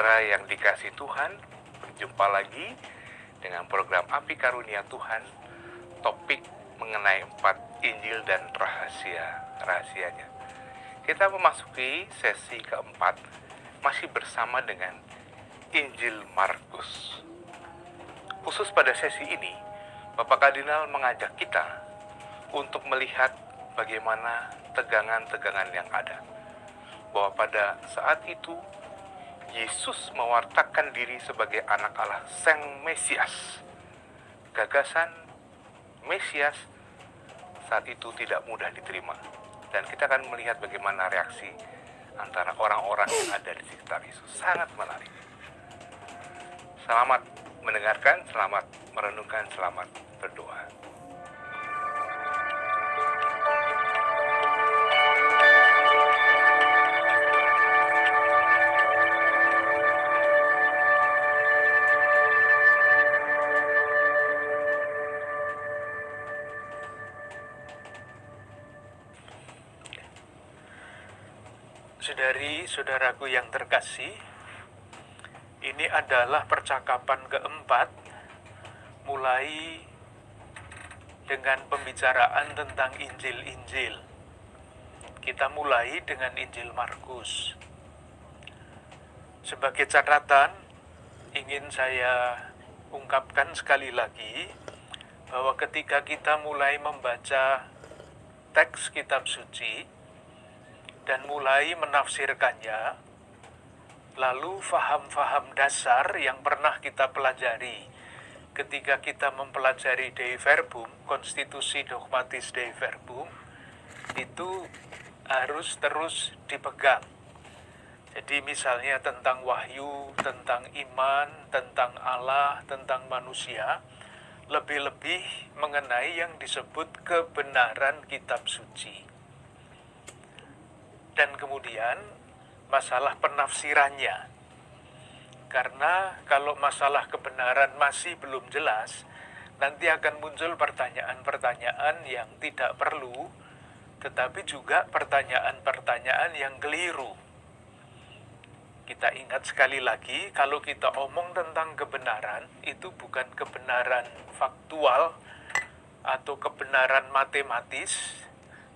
Saudari-saudara yang dikasih Tuhan, berjumpa lagi dengan program Api Karunia Tuhan, topik mengenai empat Injil dan rahasia-rahasianya. Kita memasuki sesi keempat, masih bersama dengan Injil Markus. Khusus pada sesi ini, Bapak Kardinal mengajak kita untuk melihat bagaimana tegangan-tegangan yang ada. Bahwa pada saat itu, Yesus mewartakan diri sebagai anak Allah, Sang Mesias. Gagasan Mesias saat itu tidak mudah diterima. Dan kita akan melihat bagaimana reaksi antara orang-orang yang ada di sekitar Yesus. Sangat menarik. Selamat mendengarkan, selamat merenungkan, selamat berdoa. Saudari-saudaraku yang terkasih, ini adalah percakapan keempat mulai dengan pembicaraan tentang Injil-Injil. Kita mulai dengan Injil Markus. Sebagai catatan, ingin saya ungkapkan sekali lagi bahwa ketika kita mulai membaca teks kitab suci, dan mulai menafsirkannya, lalu faham-faham dasar yang pernah kita pelajari ketika kita mempelajari Dei Verbum, konstitusi dogmatis Dei Verbum, itu harus terus dipegang. Jadi misalnya tentang wahyu, tentang iman, tentang Allah, tentang manusia, lebih-lebih mengenai yang disebut kebenaran kitab suci dan kemudian masalah penafsirannya. Karena kalau masalah kebenaran masih belum jelas, nanti akan muncul pertanyaan-pertanyaan yang tidak perlu, tetapi juga pertanyaan-pertanyaan yang keliru. Kita ingat sekali lagi, kalau kita omong tentang kebenaran, itu bukan kebenaran faktual atau kebenaran matematis,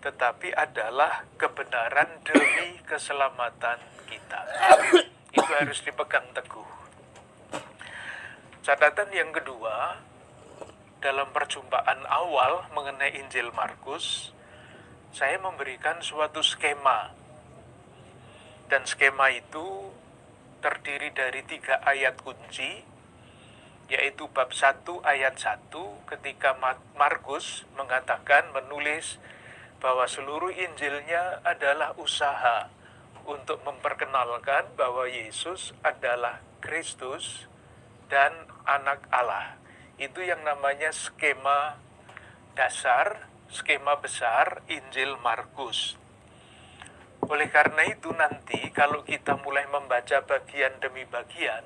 tetapi adalah kebenaran demi keselamatan kita. Itu harus dipegang teguh. Catatan yang kedua, dalam perjumpaan awal mengenai Injil Markus, saya memberikan suatu skema. Dan skema itu terdiri dari tiga ayat kunci, yaitu bab 1 ayat 1 ketika Markus mengatakan menulis bahwa seluruh Injilnya adalah usaha untuk memperkenalkan bahwa Yesus adalah Kristus dan anak Allah. Itu yang namanya skema dasar, skema besar Injil Markus. Oleh karena itu nanti kalau kita mulai membaca bagian demi bagian,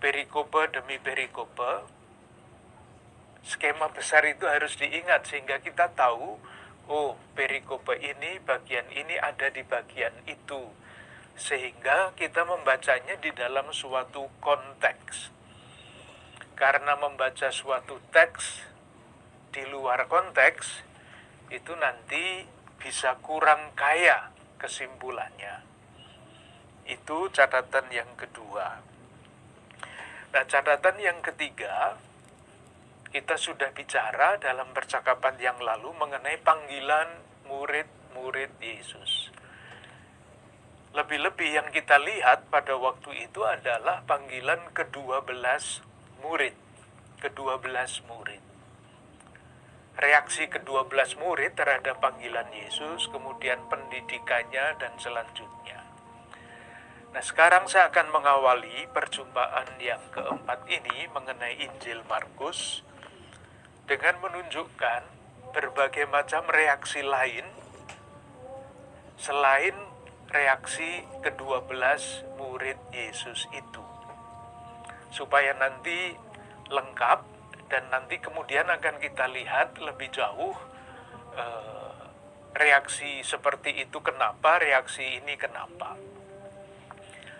perikope demi perikope, skema besar itu harus diingat sehingga kita tahu oh perikope ini bagian ini ada di bagian itu. Sehingga kita membacanya di dalam suatu konteks. Karena membaca suatu teks di luar konteks itu nanti bisa kurang kaya kesimpulannya. Itu catatan yang kedua. Nah catatan yang ketiga kita sudah bicara dalam percakapan yang lalu mengenai panggilan murid-murid Yesus. Lebih-lebih yang kita lihat pada waktu itu adalah panggilan kedua belas murid. Kedua belas murid. Reaksi kedua belas murid terhadap panggilan Yesus, kemudian pendidikannya dan selanjutnya. Nah sekarang saya akan mengawali perjumpaan yang keempat ini mengenai Injil Markus dengan menunjukkan berbagai macam reaksi lain selain reaksi kedua belas murid Yesus itu. Supaya nanti lengkap dan nanti kemudian akan kita lihat lebih jauh eh, reaksi seperti itu kenapa, reaksi ini kenapa.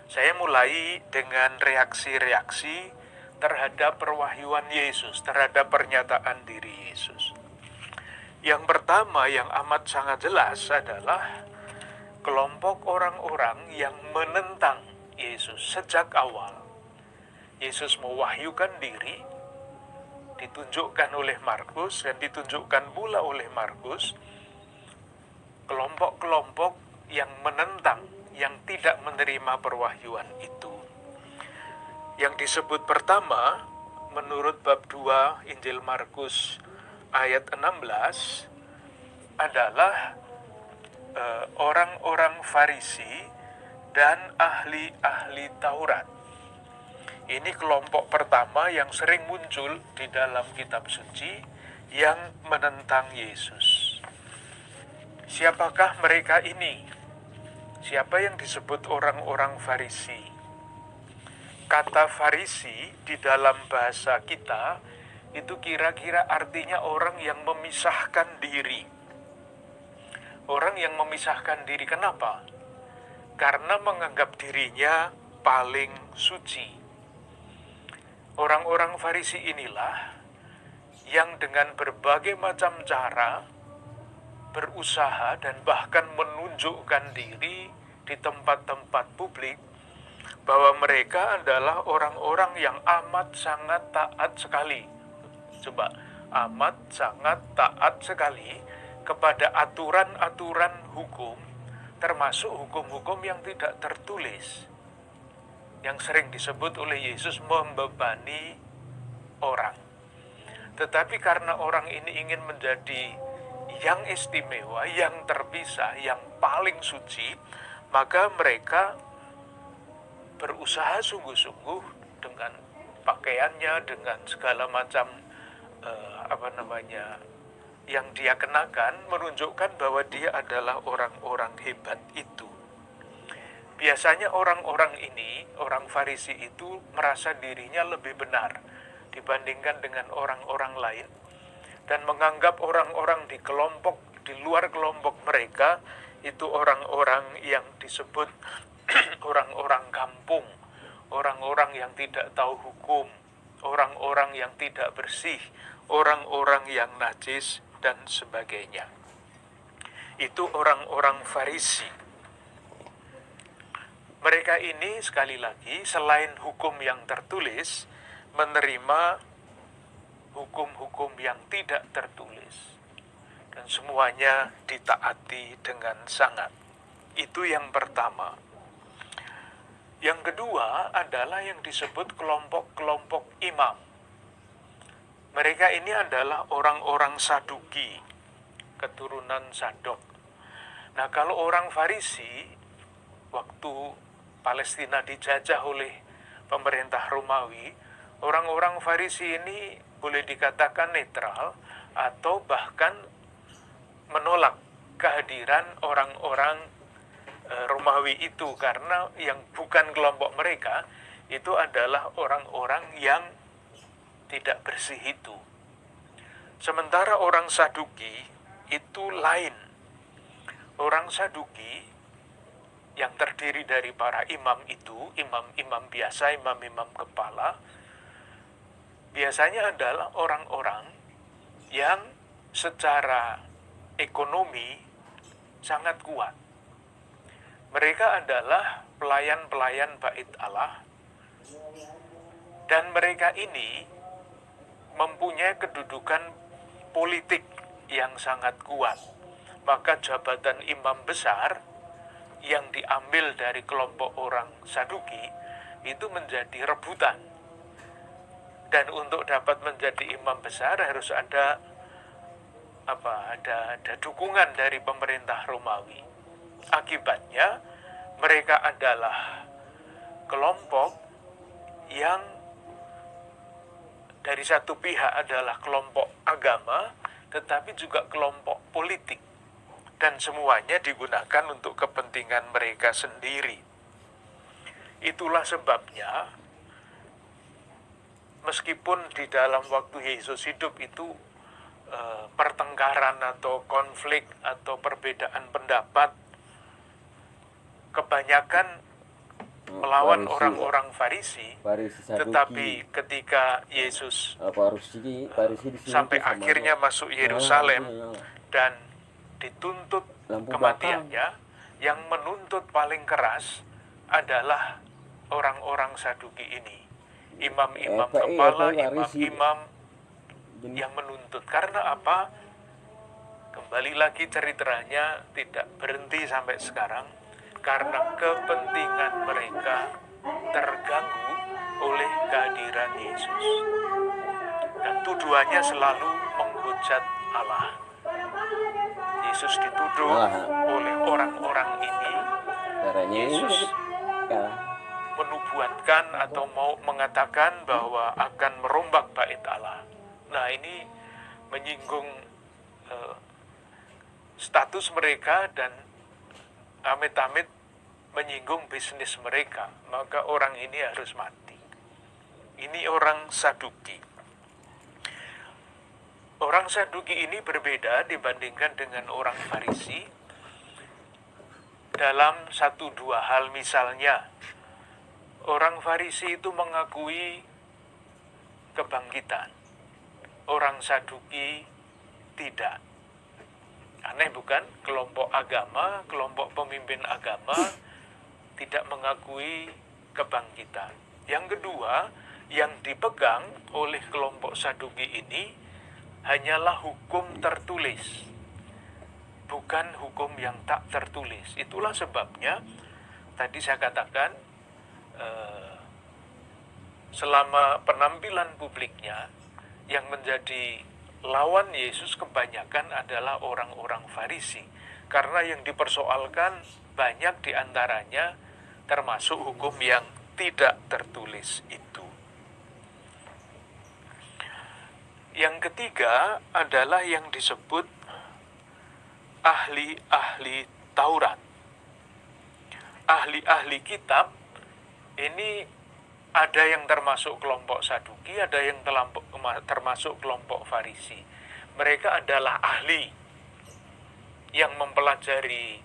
Saya mulai dengan reaksi-reaksi terhadap perwahyuan Yesus, terhadap pernyataan diri Yesus. Yang pertama yang amat sangat jelas adalah kelompok orang-orang yang menentang Yesus sejak awal. Yesus mewahyukan diri, ditunjukkan oleh Markus dan ditunjukkan pula oleh Markus kelompok-kelompok yang menentang, yang tidak menerima perwahyuan itu. Yang disebut pertama, menurut bab 2 Injil Markus ayat 16 adalah eh, orang-orang Farisi dan ahli-ahli Taurat. Ini kelompok pertama yang sering muncul di dalam kitab suci yang menentang Yesus. Siapakah mereka ini? Siapa yang disebut orang-orang Farisi? Kata Farisi di dalam bahasa kita itu kira-kira artinya orang yang memisahkan diri. Orang yang memisahkan diri kenapa? Karena menganggap dirinya paling suci. Orang-orang Farisi inilah yang dengan berbagai macam cara berusaha dan bahkan menunjukkan diri di tempat-tempat publik bahwa mereka adalah orang-orang yang amat sangat taat sekali. Coba amat sangat taat sekali kepada aturan-aturan hukum termasuk hukum-hukum yang tidak tertulis yang sering disebut oleh Yesus membebani orang. Tetapi karena orang ini ingin menjadi yang istimewa, yang terpisah, yang paling suci, maka mereka berusaha sungguh-sungguh dengan pakaiannya, dengan segala macam uh, apa namanya yang dia kenakan menunjukkan bahwa dia adalah orang-orang hebat itu. Biasanya orang-orang ini, orang Farisi itu merasa dirinya lebih benar dibandingkan dengan orang-orang lain dan menganggap orang-orang di kelompok di luar kelompok mereka itu orang-orang yang disebut orang-orang kampung, orang-orang yang tidak tahu hukum, orang-orang yang tidak bersih, orang-orang yang najis, dan sebagainya. Itu orang-orang Farisi. Mereka ini sekali lagi selain hukum yang tertulis menerima hukum-hukum yang tidak tertulis dan semuanya ditaati dengan sangat. Itu yang pertama. Yang kedua adalah yang disebut kelompok-kelompok imam. Mereka ini adalah orang-orang Saduki, keturunan Sadok. Nah, kalau orang Farisi, waktu Palestina dijajah oleh pemerintah Romawi, orang-orang Farisi ini boleh dikatakan netral atau bahkan menolak kehadiran orang-orang Romawi itu karena yang bukan kelompok mereka itu adalah orang-orang yang tidak bersih itu. Sementara orang Saduki itu lain. Orang Saduki yang terdiri dari para imam itu, imam-imam biasa, imam-imam kepala, biasanya adalah orang-orang yang secara ekonomi sangat kuat. Mereka adalah pelayan-pelayan bait Allah dan mereka ini mempunyai kedudukan politik yang sangat kuat. Maka jabatan imam besar yang diambil dari kelompok orang Saduki itu menjadi rebutan dan untuk dapat menjadi imam besar harus ada apa ada ada dukungan dari pemerintah Romawi. Akibatnya mereka adalah kelompok yang dari satu pihak adalah kelompok agama tetapi juga kelompok politik dan semuanya digunakan untuk kepentingan mereka sendiri. Itulah sebabnya meskipun di dalam waktu Yesus hidup itu e, pertengkaran atau konflik atau perbedaan pendapat kebanyakan melawan Farisi. orang-orang Farisi. Farisi Saduki. Tetapi ketika Yesus Eh, Farisi Farisi di sini sampai sama akhirnya aja. masuk Yerusalem Ah, iya. dan dituntut Lampu kematiannya, yang menuntut paling keras adalah orang-orang Saduki ini. Imam-imam Eh, iya, kepala, Farisi. imam-imam Jadi, yang menuntut. Karena apa? Kembali lagi ceritanya tidak berhenti sampai sekarang karena kepentingan mereka terganggu oleh kehadiran Yesus. Dan tuduhannya selalu menghujat Allah. Yesus dituduh Allah. oleh orang-orang ini caranya ini Yesus kalah. menubuatkan atau mau mengatakan bahwa akan merombak bait Allah. Nah ini menyinggung eh, status mereka dan amit-amit menyinggung bisnis mereka. Maka orang ini harus mati. Ini orang Saduki. Orang Saduki ini berbeda dibandingkan dengan orang Farisi dalam satu dua hal misalnya Orang Farisi itu mengakui kebangkitan. Orang Saduki tidak. Aneh bukan? Kelompok agama, kelompok pemimpin agama tidak mengakui kebangkitan. Yang kedua, yang dipegang oleh kelompok Saduki ini hanyalah hukum tertulis. Bukan hukum yang tak tertulis. Itulah sebabnya tadi saya katakan eh, selama penampilan publiknya yang menjadi lawan Yesus kebanyakan adalah orang-orang Farisi karena yang dipersoalkan banyak di antaranya termasuk hukum yang tidak tertulis itu. Yang ketiga adalah yang disebut ahli-ahli Taurat. Ahli-ahli kitab ini ada yang termasuk kelompok Saduki, ada yang termasuk kelompok Farisi. Mereka adalah ahli yang mempelajari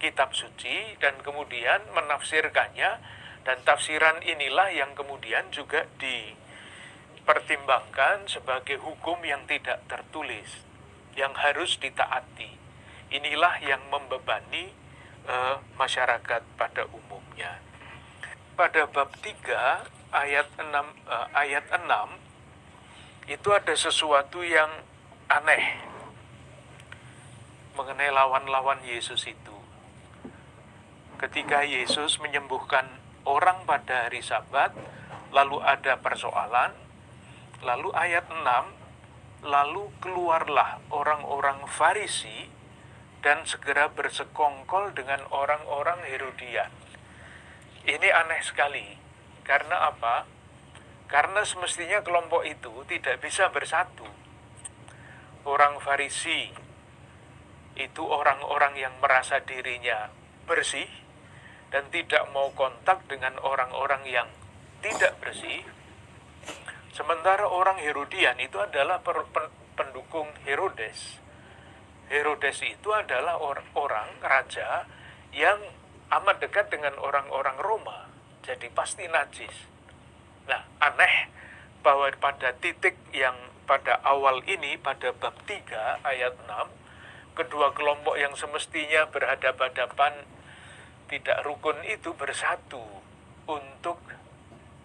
kitab suci dan kemudian menafsirkannya dan tafsiran inilah yang kemudian juga dipertimbangkan sebagai hukum yang tidak tertulis yang harus ditaati. Inilah yang membebani eh, masyarakat pada umumnya pada bab 3 ayat 6 eh, ayat 6 itu ada sesuatu yang aneh mengenai lawan-lawan Yesus itu. Ketika Yesus menyembuhkan orang pada hari Sabat, lalu ada persoalan, lalu ayat 6 lalu keluarlah orang-orang Farisi dan segera bersekongkol dengan orang-orang Herodian. Ini aneh sekali. Karena apa? Karena semestinya kelompok itu tidak bisa bersatu. Orang Farisi itu orang-orang yang merasa dirinya bersih dan tidak mau kontak dengan orang-orang yang tidak bersih. Sementara orang Herodian itu adalah per- pen- pendukung Herodes. Herodes itu adalah or- orang raja yang amat dekat dengan orang-orang Roma. Jadi pasti najis. Nah, aneh bahwa pada titik yang pada awal ini, pada bab 3 ayat 6, kedua kelompok yang semestinya berhadapan-hadapan tidak rukun itu bersatu untuk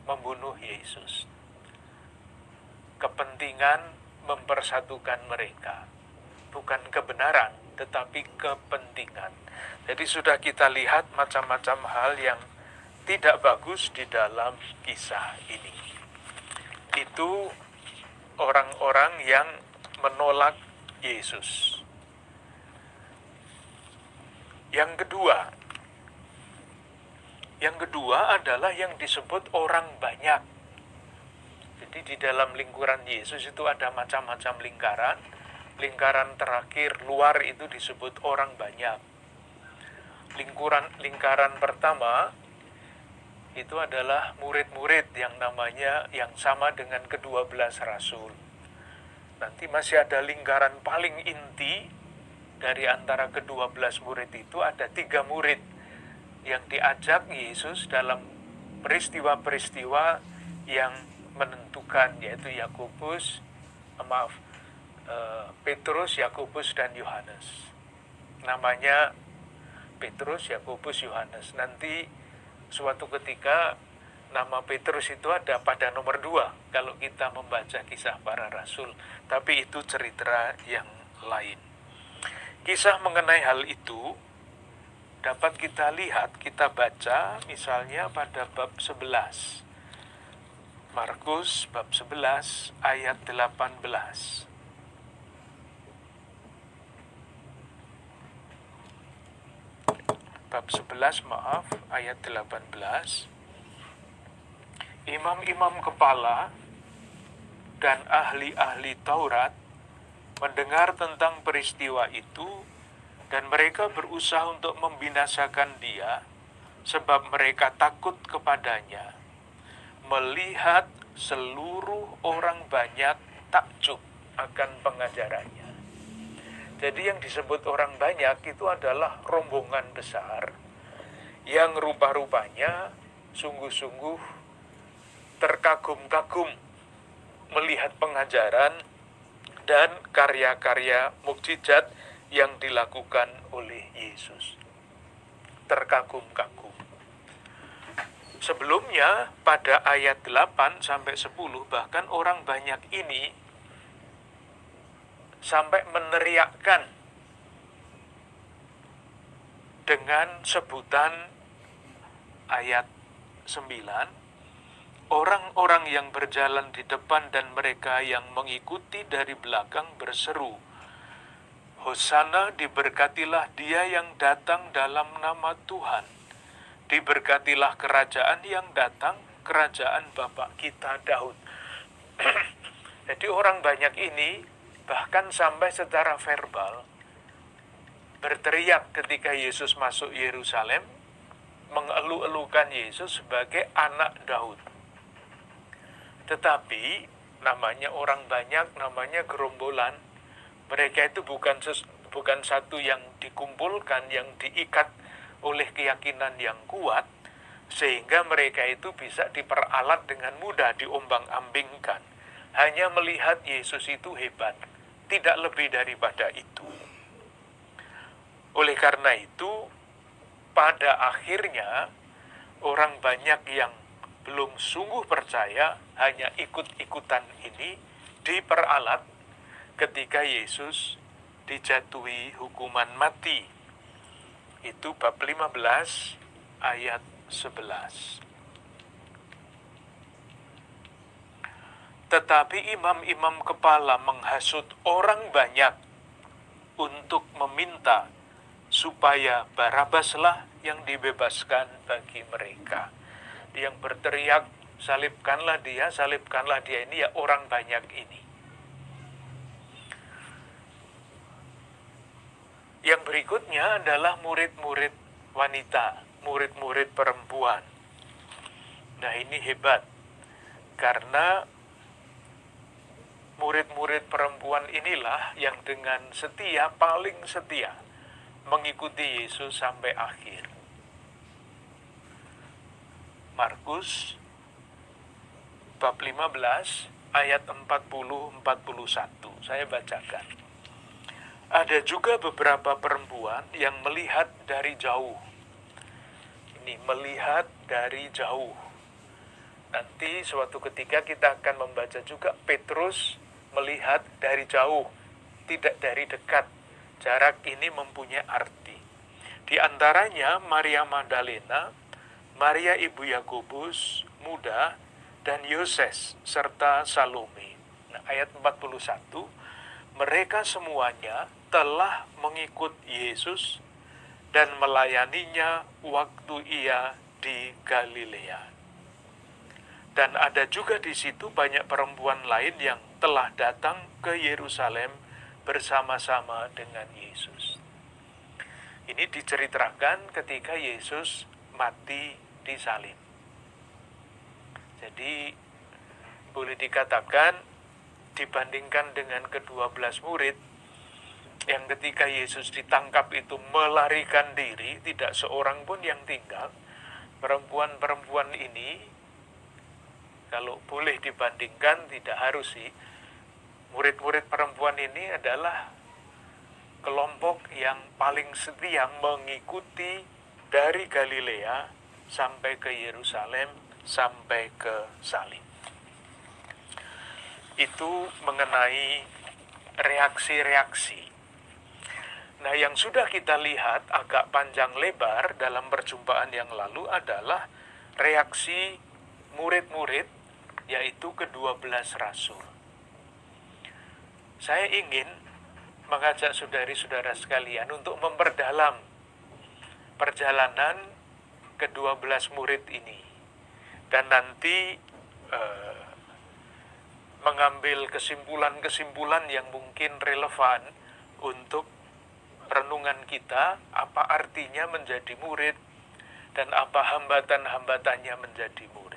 membunuh Yesus. Kepentingan mempersatukan mereka, bukan kebenaran, tetapi kepentingan. Jadi sudah kita lihat macam-macam hal yang tidak bagus di dalam kisah ini. Itu orang-orang yang menolak Yesus. Yang kedua, yang kedua adalah yang disebut orang banyak. Jadi di dalam lingkuran Yesus itu ada macam-macam lingkaran. Lingkaran terakhir luar itu disebut orang banyak. Lingkuran lingkaran pertama itu adalah murid-murid yang namanya yang sama dengan kedua belas rasul. Nanti masih ada lingkaran paling inti dari antara kedua belas murid itu ada tiga murid yang diajak Yesus dalam peristiwa-peristiwa yang menentukan yaitu Yakobus, eh, maaf, eh, Petrus, Yakobus dan Yohanes. Namanya Petrus, Yakobus, Yohanes. Nanti suatu ketika nama Petrus itu ada pada nomor dua kalau kita membaca kisah para rasul. Tapi itu cerita yang lain. Kisah mengenai hal itu dapat kita lihat, kita baca misalnya pada bab 11. Markus bab 11 ayat 18. Bab 11 maaf ayat 18. Imam-imam kepala dan ahli-ahli Taurat mendengar tentang peristiwa itu dan mereka berusaha untuk membinasakan dia sebab mereka takut kepadanya. Melihat seluruh orang banyak takjub akan pengajarannya. Jadi yang disebut orang banyak itu adalah rombongan besar yang rupa-rupanya sungguh-sungguh terkagum-kagum melihat pengajaran dan karya-karya mukjizat yang dilakukan oleh Yesus. Terkagum-kagum. Sebelumnya pada ayat 8 sampai 10 bahkan orang banyak ini sampai meneriakkan dengan sebutan ayat 9 orang-orang yang berjalan di depan dan mereka yang mengikuti dari belakang berseru Hosana diberkatilah dia yang datang dalam nama Tuhan. Diberkatilah kerajaan yang datang kerajaan Bapak kita Daud. Jadi orang banyak ini bahkan sampai secara verbal berteriak ketika Yesus masuk Yerusalem mengeluh-elukan Yesus sebagai anak Daud. Tetapi namanya orang banyak, namanya gerombolan, mereka itu bukan ses, bukan satu yang dikumpulkan, yang diikat oleh keyakinan yang kuat, sehingga mereka itu bisa diperalat dengan mudah, diombang-ambingkan. Hanya melihat Yesus itu hebat tidak lebih daripada itu. Oleh karena itu, pada akhirnya orang banyak yang belum sungguh percaya hanya ikut-ikutan ini diperalat ketika Yesus dijatuhi hukuman mati. Itu bab 15 ayat 11. Tetapi imam-imam kepala menghasut orang banyak untuk meminta supaya Barabaslah yang dibebaskan bagi mereka. Yang berteriak, salibkanlah dia, salibkanlah dia ini ya orang banyak ini. Yang berikutnya adalah murid-murid wanita, murid-murid perempuan. Nah ini hebat, karena murid-murid perempuan inilah yang dengan setia, paling setia, mengikuti Yesus sampai akhir. Markus bab 15 ayat 40-41. Saya bacakan. Ada juga beberapa perempuan yang melihat dari jauh. Ini melihat dari jauh. Nanti suatu ketika kita akan membaca juga Petrus melihat dari jauh, tidak dari dekat. Jarak ini mempunyai arti. Di antaranya Maria Magdalena, Maria ibu Yakobus muda, dan Yoses serta Salome. Nah, ayat 41, mereka semuanya telah mengikut Yesus dan melayaninya waktu ia di Galilea. Dan ada juga di situ banyak perempuan lain yang telah datang ke Yerusalem bersama-sama dengan Yesus. Ini diceritakan ketika Yesus mati di salib. Jadi boleh dikatakan dibandingkan dengan kedua belas murid, yang ketika Yesus ditangkap itu melarikan diri, tidak seorang pun yang tinggal. Perempuan-perempuan ini, kalau boleh dibandingkan, tidak harus sih. Murid-murid perempuan ini adalah kelompok yang paling setia mengikuti dari Galilea sampai ke Yerusalem, sampai ke salib. Itu mengenai reaksi-reaksi Nah, yang sudah kita lihat agak panjang lebar dalam perjumpaan yang lalu adalah reaksi murid-murid, yaitu kedua belas rasul. Saya ingin mengajak saudari-saudara sekalian untuk memperdalam perjalanan kedua belas murid ini. Dan nanti eh, mengambil kesimpulan-kesimpulan yang mungkin relevan untuk renungan kita apa artinya menjadi murid dan apa hambatan-hambatannya menjadi murid.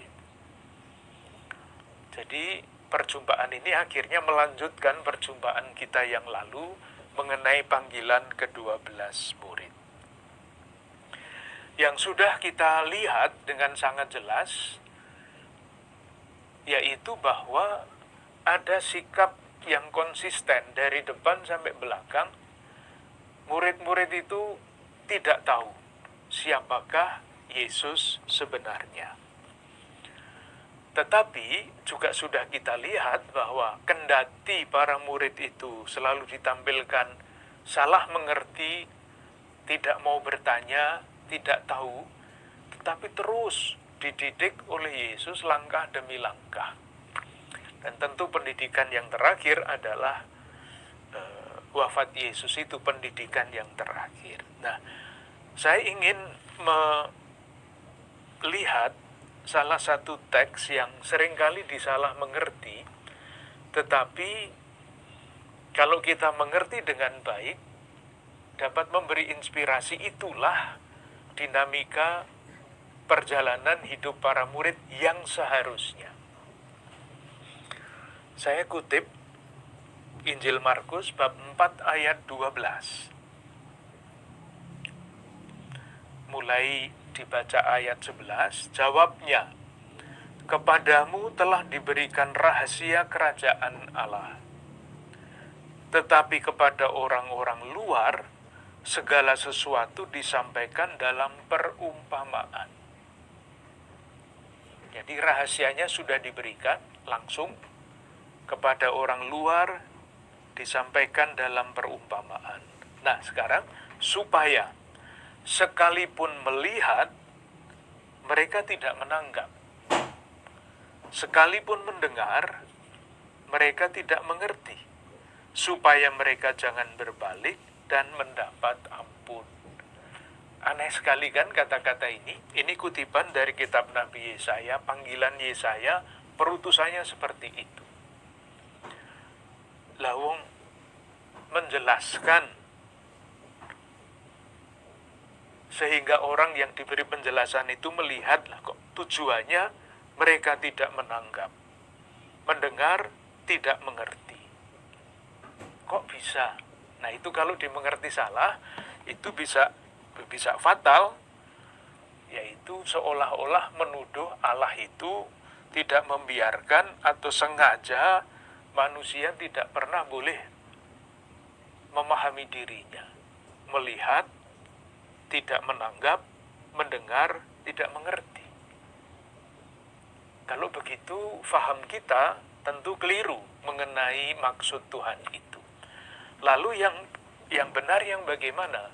Jadi perjumpaan ini akhirnya melanjutkan perjumpaan kita yang lalu mengenai panggilan ke-12 murid. Yang sudah kita lihat dengan sangat jelas yaitu bahwa ada sikap yang konsisten dari depan sampai belakang murid-murid itu tidak tahu siapakah Yesus sebenarnya. Tetapi juga sudah kita lihat bahwa kendati para murid itu selalu ditampilkan salah mengerti, tidak mau bertanya, tidak tahu, tetapi terus dididik oleh Yesus langkah demi langkah. Dan tentu pendidikan yang terakhir adalah wafat Yesus itu pendidikan yang terakhir. Nah, saya ingin melihat salah satu teks yang sering kali disalah mengerti, tetapi kalau kita mengerti dengan baik, dapat memberi inspirasi itulah dinamika perjalanan hidup para murid yang seharusnya. Saya kutip Injil Markus bab 4 ayat 12. Mulai dibaca ayat 11, jawabnya, Kepadamu telah diberikan rahasia kerajaan Allah. Tetapi kepada orang-orang luar, segala sesuatu disampaikan dalam perumpamaan. Jadi rahasianya sudah diberikan langsung kepada orang luar disampaikan dalam perumpamaan. Nah, sekarang supaya sekalipun melihat mereka tidak menanggap. Sekalipun mendengar mereka tidak mengerti. Supaya mereka jangan berbalik dan mendapat ampun. Aneh sekali kan kata-kata ini? Ini kutipan dari kitab Nabi Yesaya, panggilan Yesaya, perutusannya seperti itu. Lawung menjelaskan sehingga orang yang diberi penjelasan itu melihat kok tujuannya mereka tidak menanggap, mendengar tidak mengerti. Kok bisa? Nah itu kalau dimengerti salah itu bisa bisa fatal, yaitu seolah-olah menuduh Allah itu tidak membiarkan atau sengaja manusia tidak pernah boleh memahami dirinya, melihat, tidak menanggap, mendengar, tidak mengerti. Kalau begitu, faham kita tentu keliru mengenai maksud Tuhan itu. Lalu yang yang benar yang bagaimana?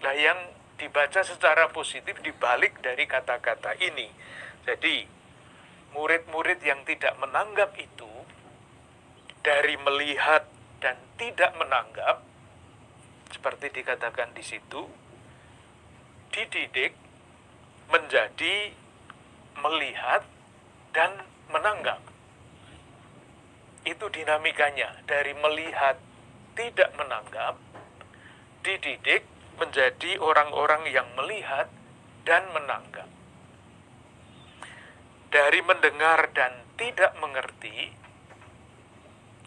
Nah, yang dibaca secara positif dibalik dari kata-kata ini. Jadi, murid-murid yang tidak menanggap itu dari melihat dan tidak menanggap seperti dikatakan di situ dididik menjadi melihat dan menanggap itu dinamikanya dari melihat tidak menanggap dididik menjadi orang-orang yang melihat dan menanggap dari mendengar dan tidak mengerti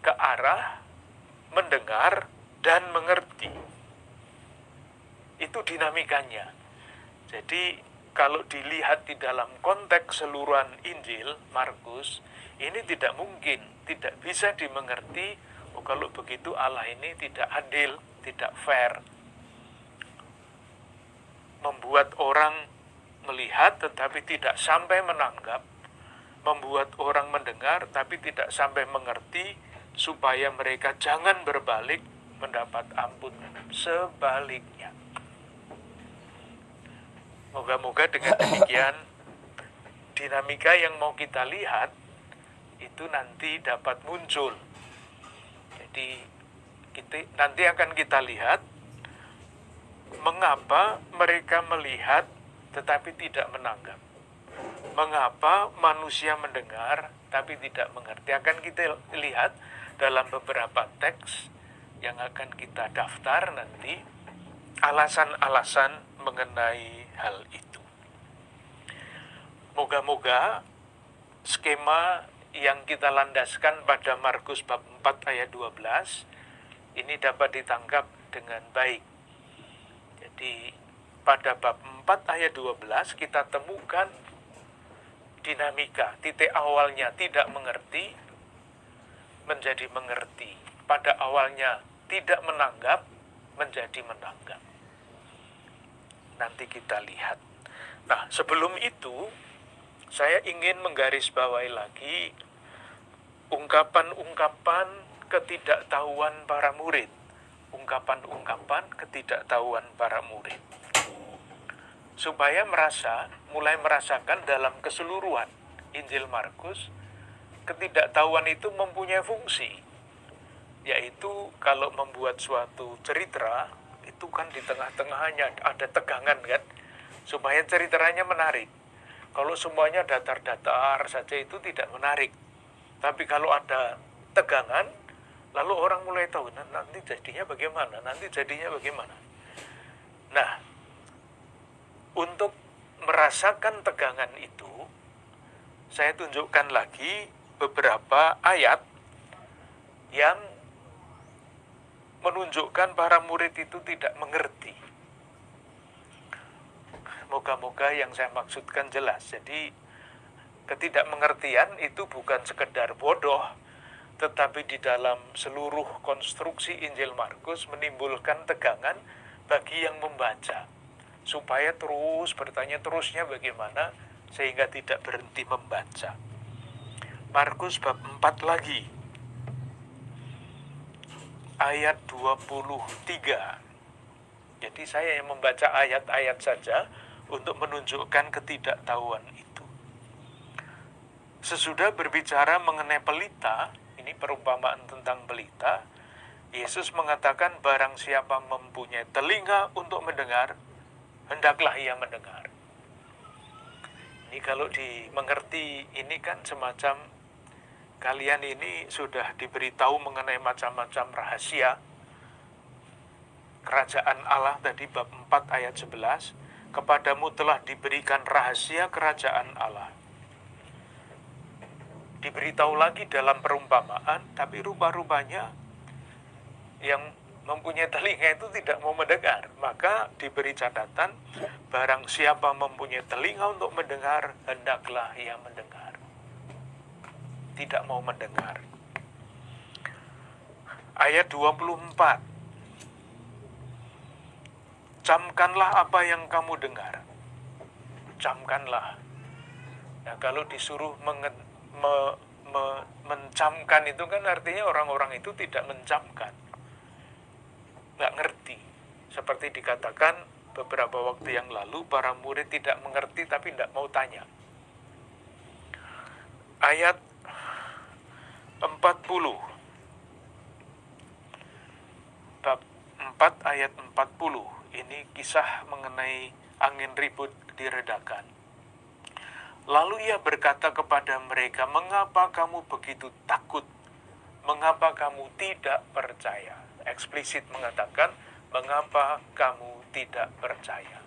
ke arah mendengar dan mengerti. Itu dinamikanya. Jadi kalau dilihat di dalam konteks seluruhan Injil Markus, ini tidak mungkin, tidak bisa dimengerti. Oh, kalau begitu Allah ini tidak adil, tidak fair. Membuat orang melihat tetapi tidak sampai menanggap, membuat orang mendengar tapi tidak sampai mengerti, supaya mereka jangan berbalik mendapat ampun. Sebaliknya. Moga-moga dengan demikian dinamika yang mau kita lihat itu nanti dapat muncul. Jadi kita, nanti akan kita lihat mengapa mereka melihat tetapi tidak menanggap. Mengapa manusia mendengar tapi tidak mengerti. Akan kita lihat dalam beberapa teks yang akan kita daftar nanti alasan-alasan mengenai hal itu. Moga-moga skema yang kita landaskan pada Markus bab 4 ayat 12 ini dapat ditangkap dengan baik. Jadi pada bab 4 ayat 12 kita temukan dinamika, titik awalnya tidak mengerti menjadi mengerti. Pada awalnya tidak menanggap menjadi menanggap nanti kita lihat. Nah, sebelum itu saya ingin menggarisbawahi lagi ungkapan-ungkapan ketidaktahuan para murid. Ungkapan-ungkapan ketidaktahuan para murid. Supaya merasa, mulai merasakan dalam keseluruhan Injil Markus, ketidaktahuan itu mempunyai fungsi. Yaitu kalau membuat suatu cerita, itu kan di tengah-tengahnya ada tegangan kan? Supaya ceritanya menarik. Kalau semuanya datar-datar saja itu tidak menarik. Tapi kalau ada tegangan lalu orang mulai tahu nah, nanti jadinya bagaimana? Nanti jadinya bagaimana? Nah untuk merasakan tegangan itu saya tunjukkan lagi beberapa ayat yang menunjukkan para murid itu tidak mengerti. Moga-moga yang saya maksudkan jelas. Jadi ketidakmengertian itu bukan sekedar bodoh, tetapi di dalam seluruh konstruksi Injil Markus menimbulkan tegangan bagi yang membaca. Supaya terus bertanya terusnya bagaimana sehingga tidak berhenti membaca. Markus bab 4 lagi ayat 23. Jadi saya yang membaca ayat-ayat saja untuk menunjukkan ketidaktahuan itu. Sesudah berbicara mengenai pelita, ini perumpamaan tentang pelita, Yesus mengatakan barang siapa mempunyai telinga untuk mendengar, hendaklah ia mendengar. Ini kalau dimengerti ini kan semacam kalian ini sudah diberitahu mengenai macam-macam rahasia. Kerajaan Allah tadi bab 4 ayat 11 kepadamu telah diberikan rahasia kerajaan Allah. Diberitahu lagi dalam perumpamaan tapi rupa-rupanya yang mempunyai telinga itu tidak mau mendengar. Maka diberi catatan barang siapa mempunyai telinga untuk mendengar hendaklah ia mendengar tidak mau mendengar. Ayat 24. Camkanlah apa yang kamu dengar. Camkanlah. Nah, kalau disuruh mengen, me, me, mencamkan itu kan artinya orang-orang itu tidak mencamkan. Nggak ngerti. Seperti dikatakan beberapa waktu yang lalu, para murid tidak mengerti tapi tidak mau tanya. Ayat 40 bab 4 ayat 40 ini kisah mengenai angin ribut diredakan. Lalu ia berkata kepada mereka mengapa kamu begitu takut? Mengapa kamu tidak percaya? Eksplisit mengatakan mengapa kamu tidak percaya?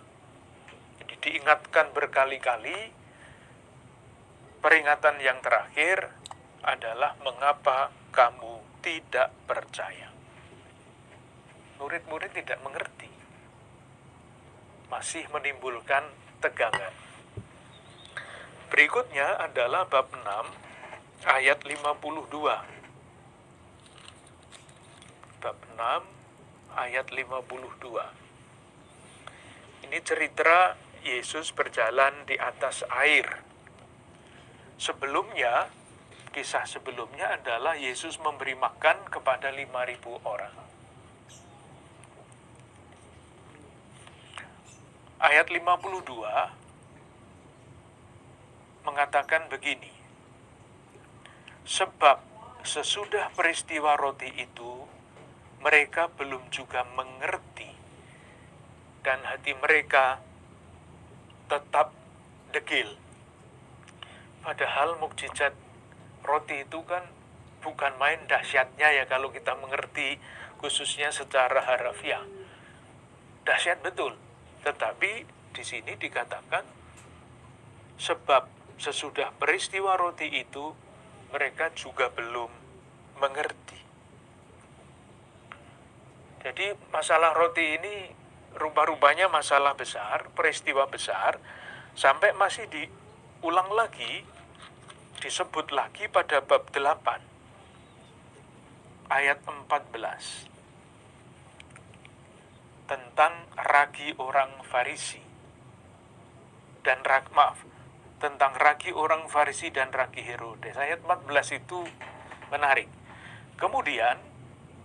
Jadi diingatkan berkali-kali peringatan yang terakhir adalah mengapa kamu tidak percaya. murid-murid tidak mengerti. Masih menimbulkan tegangan. Berikutnya adalah bab 6 ayat 52. Bab 6 ayat 52. Ini cerita Yesus berjalan di atas air. Sebelumnya, kisah sebelumnya adalah Yesus memberi makan kepada 5.000 orang. Ayat 52 mengatakan begini, Sebab sesudah peristiwa roti itu, mereka belum juga mengerti, dan hati mereka tetap degil. Padahal mukjizat roti itu kan bukan main dahsyatnya ya kalau kita mengerti khususnya secara harafiah. Dahsyat betul. Tetapi di sini dikatakan sebab sesudah peristiwa roti itu mereka juga belum mengerti. Jadi masalah roti ini rupa-rupanya masalah besar, peristiwa besar, sampai masih diulang lagi, disebut lagi pada bab 8, ayat 14, tentang ragi orang Farisi. Dan rak, maaf, tentang ragi orang Farisi dan ragi Herodes. Ayat 14 itu menarik. Kemudian,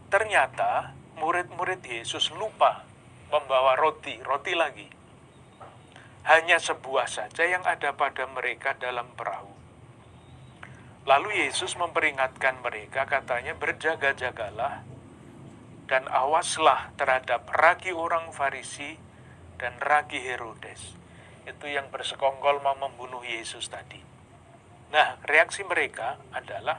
ternyata murid-murid Yesus lupa membawa roti, roti lagi. Hanya sebuah saja yang ada pada mereka dalam perahu. Lalu Yesus memperingatkan mereka, katanya berjaga-jagalah dan awaslah terhadap ragi orang Farisi dan ragi Herodes. Itu yang bersekongkol mau membunuh Yesus tadi. Nah, reaksi mereka adalah,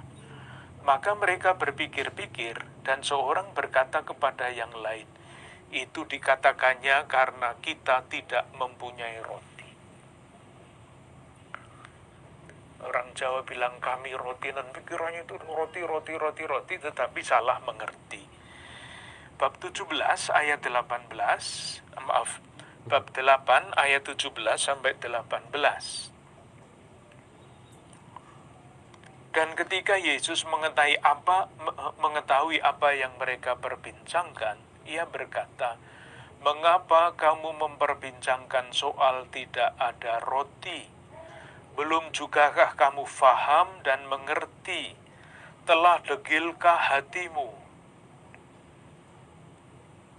maka mereka berpikir-pikir dan seorang berkata kepada yang lain, itu dikatakannya karena kita tidak mempunyai roti. Orang Jawa bilang kami roti dan pikirannya itu roti, roti, roti, roti, tetapi salah mengerti. Bab 17 ayat 18, maaf, bab 8 ayat 17 sampai 18. Dan ketika Yesus mengetahui apa mengetahui apa yang mereka perbincangkan, ia berkata, "Mengapa kamu memperbincangkan soal tidak ada roti? Belum jugakah kamu faham dan mengerti? Telah degilkah hatimu?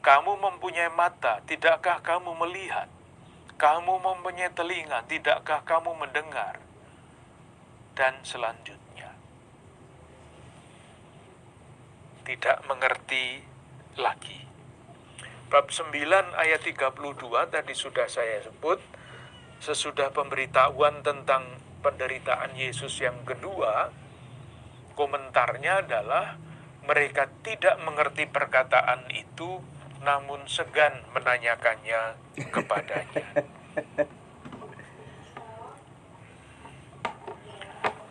Kamu mempunyai mata, tidakkah kamu melihat? Kamu mempunyai telinga, tidakkah kamu mendengar?" Dan selanjutnya, tidak mengerti lagi. Bab 9 ayat 32 tadi sudah saya sebut, sesudah pemberitahuan tentang penderitaan Yesus yang kedua, komentarnya adalah mereka tidak mengerti perkataan itu, namun segan menanyakannya kepadanya.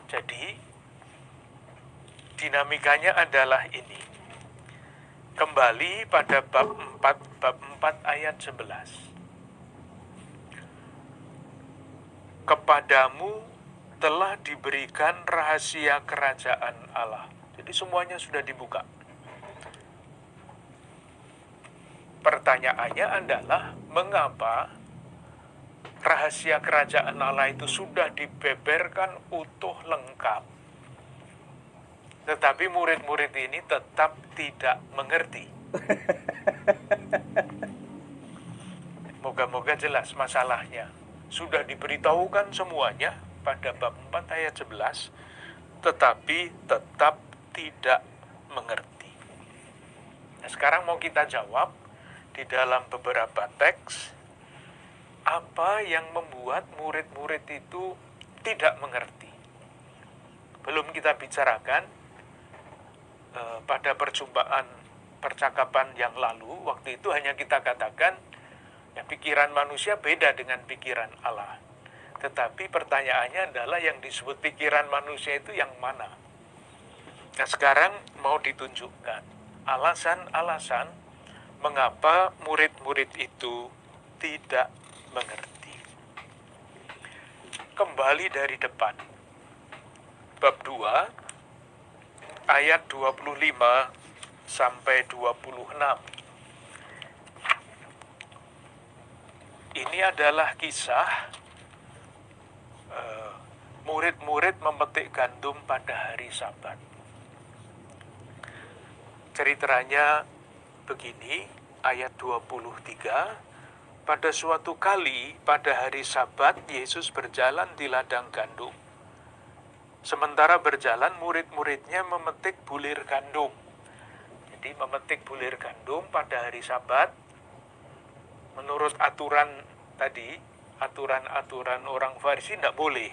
Jadi, dinamikanya adalah ini. Kembali pada bab 4, bab 4 ayat 11. Kepadamu telah diberikan rahasia kerajaan Allah. Jadi semuanya sudah dibuka. Pertanyaannya adalah mengapa rahasia kerajaan Allah itu sudah dibeberkan utuh lengkap tetapi murid-murid ini tetap tidak mengerti. Moga-moga jelas masalahnya. Sudah diberitahukan semuanya pada bab 4 ayat 11, tetapi tetap tidak mengerti. Nah, sekarang mau kita jawab di dalam beberapa teks, apa yang membuat murid-murid itu tidak mengerti. Belum kita bicarakan, Eh, pada perjumpaan percakapan yang lalu, waktu itu hanya kita katakan ya, pikiran manusia beda dengan pikiran Allah. Tetapi pertanyaannya adalah yang disebut pikiran manusia itu yang mana? Nah sekarang mau ditunjukkan alasan-alasan mengapa murid-murid itu tidak mengerti. Kembali dari depan. Bab 2 ayat 25 sampai 26. Ini adalah kisah eh, murid-murid memetik gandum pada hari Sabat. Ceritanya begini, ayat 23, pada suatu kali pada hari Sabat Yesus berjalan di ladang gandum. Sementara berjalan murid-muridnya memetik bulir gandum. Jadi memetik bulir gandum pada hari Sabat menurut aturan tadi, aturan-aturan orang Farisi tidak boleh.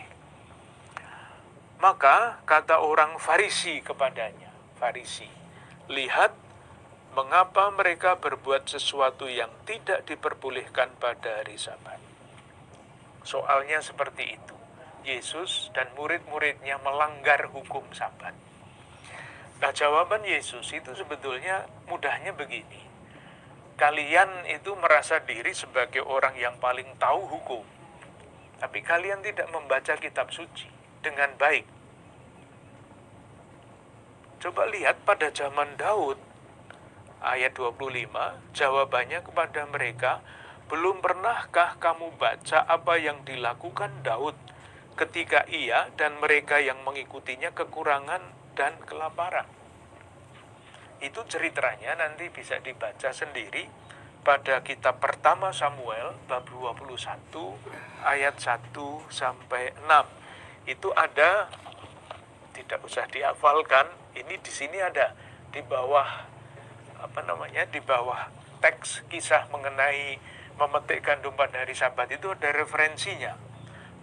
Maka kata orang Farisi kepadanya, Farisi, lihat mengapa mereka berbuat sesuatu yang tidak diperbolehkan pada hari Sabat. Soalnya seperti itu. Yesus dan murid-muridnya melanggar hukum Sabat. Nah, jawaban Yesus itu sebetulnya mudahnya begini kalian itu merasa diri sebagai orang yang paling tahu hukum. Tapi kalian tidak membaca kitab suci dengan baik. Coba lihat pada zaman Daud, ayat 25, jawabannya kepada mereka, belum pernahkah kamu baca apa yang dilakukan Daud ketika ia dan mereka yang mengikutinya kekurangan dan kelaparan? Itu ceritanya nanti bisa dibaca sendiri pada kitab pertama Samuel bab 21 ayat 1 sampai 6. Itu ada tidak usah dihafalkan, ini di sini ada di bawah apa namanya? di bawah teks kisah mengenai memetik gandum pada hari Sabat itu ada referensinya.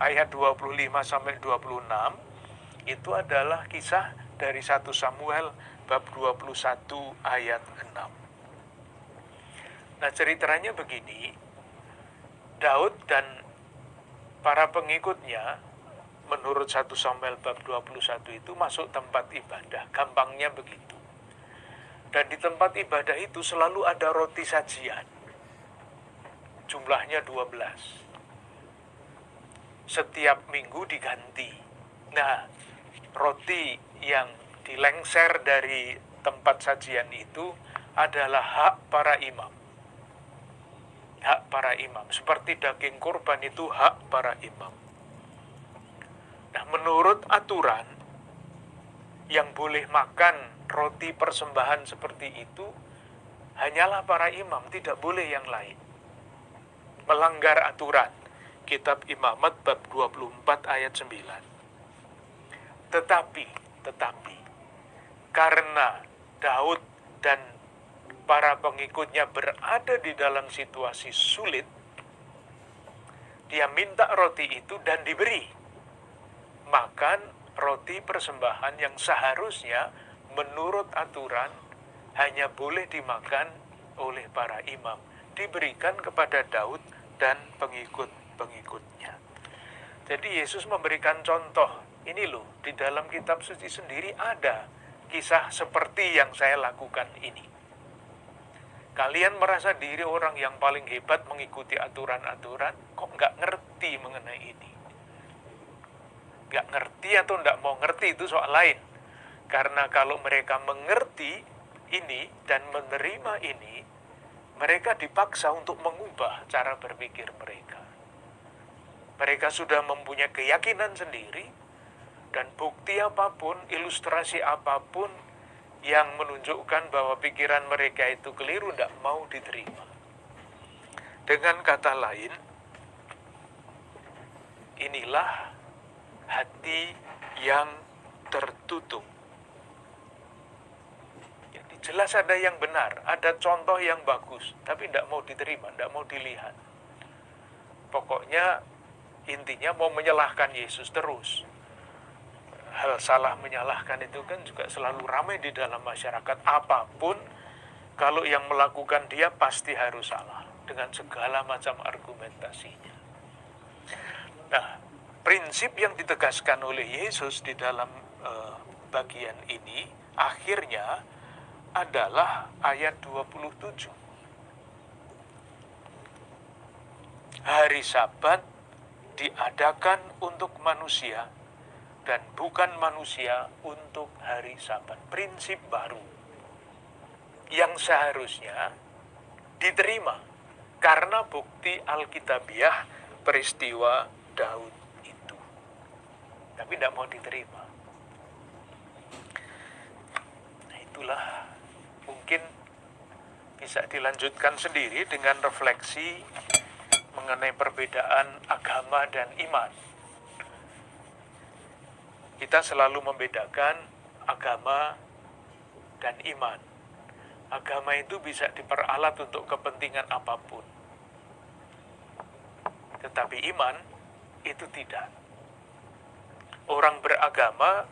Ayat 25 sampai 26 itu adalah kisah dari satu Samuel bab 21 ayat 6. Nah ceritanya begini, Daud dan para pengikutnya menurut 1 Samuel bab 21 itu masuk tempat ibadah, gampangnya begitu. Dan di tempat ibadah itu selalu ada roti sajian. Jumlahnya 12. Setiap minggu diganti. Nah, roti yang dilengser dari tempat sajian itu adalah hak para imam. Hak para imam. Seperti daging kurban itu hak para imam. Nah, menurut aturan, yang boleh makan roti persembahan seperti itu hanyalah para imam, tidak boleh yang lain. Melanggar aturan. Kitab Imamat bab 24 ayat 9. Tetapi, tetapi, karena Daud dan para pengikutnya berada di dalam situasi sulit, dia minta roti itu dan diberi. Makan roti persembahan yang seharusnya menurut aturan hanya boleh dimakan oleh para imam, diberikan kepada Daud dan pengikut-pengikutnya. Jadi Yesus memberikan contoh, ini loh, di dalam kitab suci sendiri ada kisah seperti yang saya lakukan ini. Kalian merasa diri orang yang paling hebat mengikuti aturan-aturan, kok nggak ngerti mengenai ini? Nggak ngerti atau nggak mau ngerti itu soal lain. Karena kalau mereka mengerti ini dan menerima ini, mereka dipaksa untuk mengubah cara berpikir mereka. Mereka sudah mempunyai keyakinan sendiri, dan bukti apa pun, ilustrasi apa pun yang menunjukkan bahwa pikiran mereka itu keliru tidak mau diterima. Dengan kata lain, inilah hati yang tertutup. Jadi jelas ada yang benar, ada contoh yang bagus, tapi tidak mau diterima, tidak mau dilihat. Pokoknya intinya mau menyalahkan Yesus terus hal salah menyalahkan itu kan juga selalu ramai di dalam masyarakat apa pun kalau yang melakukan dia pasti harus salah dengan segala macam argumentasinya. Nah, prinsip yang ditegaskan oleh Yesus di dalam uh, bagian ini akhirnya adalah ayat 27. Hari Sabat diadakan untuk manusia dan bukan manusia untuk hari Sabat. Prinsip baru yang seharusnya diterima karena bukti Alkitabiah peristiwa Daud itu. Tapi tidak mau diterima. Nah, itulah mungkin bisa dilanjutkan sendiri dengan refleksi mengenai perbedaan agama dan iman. Kita selalu membedakan agama dan iman. Agama itu bisa diperalat untuk kepentingan apa pun. Tetapi iman itu tidak. Orang beragama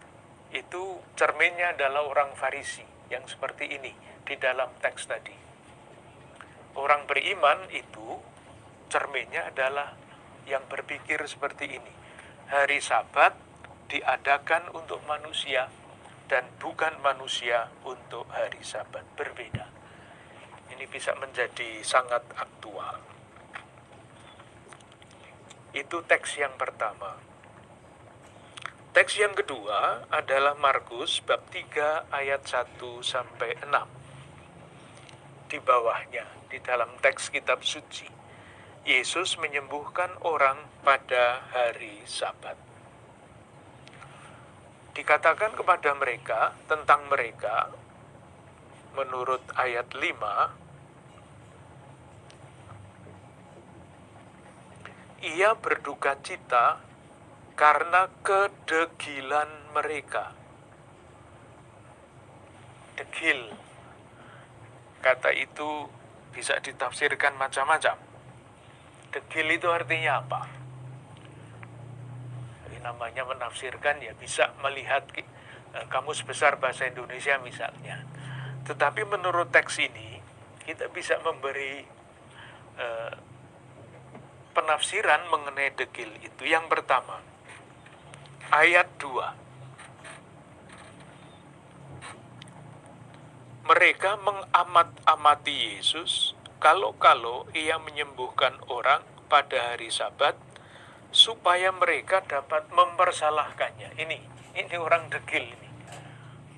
itu cerminnya adalah orang Farisi yang seperti ini di dalam teks tadi. Orang beriman itu cerminnya adalah yang berpikir seperti ini. Hari Sabat diadakan untuk manusia dan bukan manusia untuk hari Sabat. Berbeda. Ini bisa menjadi sangat aktual. Itu teks yang pertama. Teks yang kedua adalah Markus bab 3 ayat 1 sampai 6. Di bawahnya, di dalam teks kitab suci, Yesus menyembuhkan orang pada hari Sabat. Dikatakan kepada mereka tentang mereka menurut ayat 5 Ia berduka cita karena kedegilan mereka. Degil. Kata itu bisa ditafsirkan macam-macam. Degil itu artinya apa? Namanya menafsirkan ya bisa melihat eh, kamus besar bahasa Indonesia misalnya. Tetapi menurut teks ini kita bisa memberi eh, penafsiran mengenai degil itu. Yang pertama, ayat 2. Mereka mengamat-amati Yesus kalau-kalau ia menyembuhkan orang pada hari sabat supaya mereka dapat mempersalahkannya. Ini, ini orang degil ini.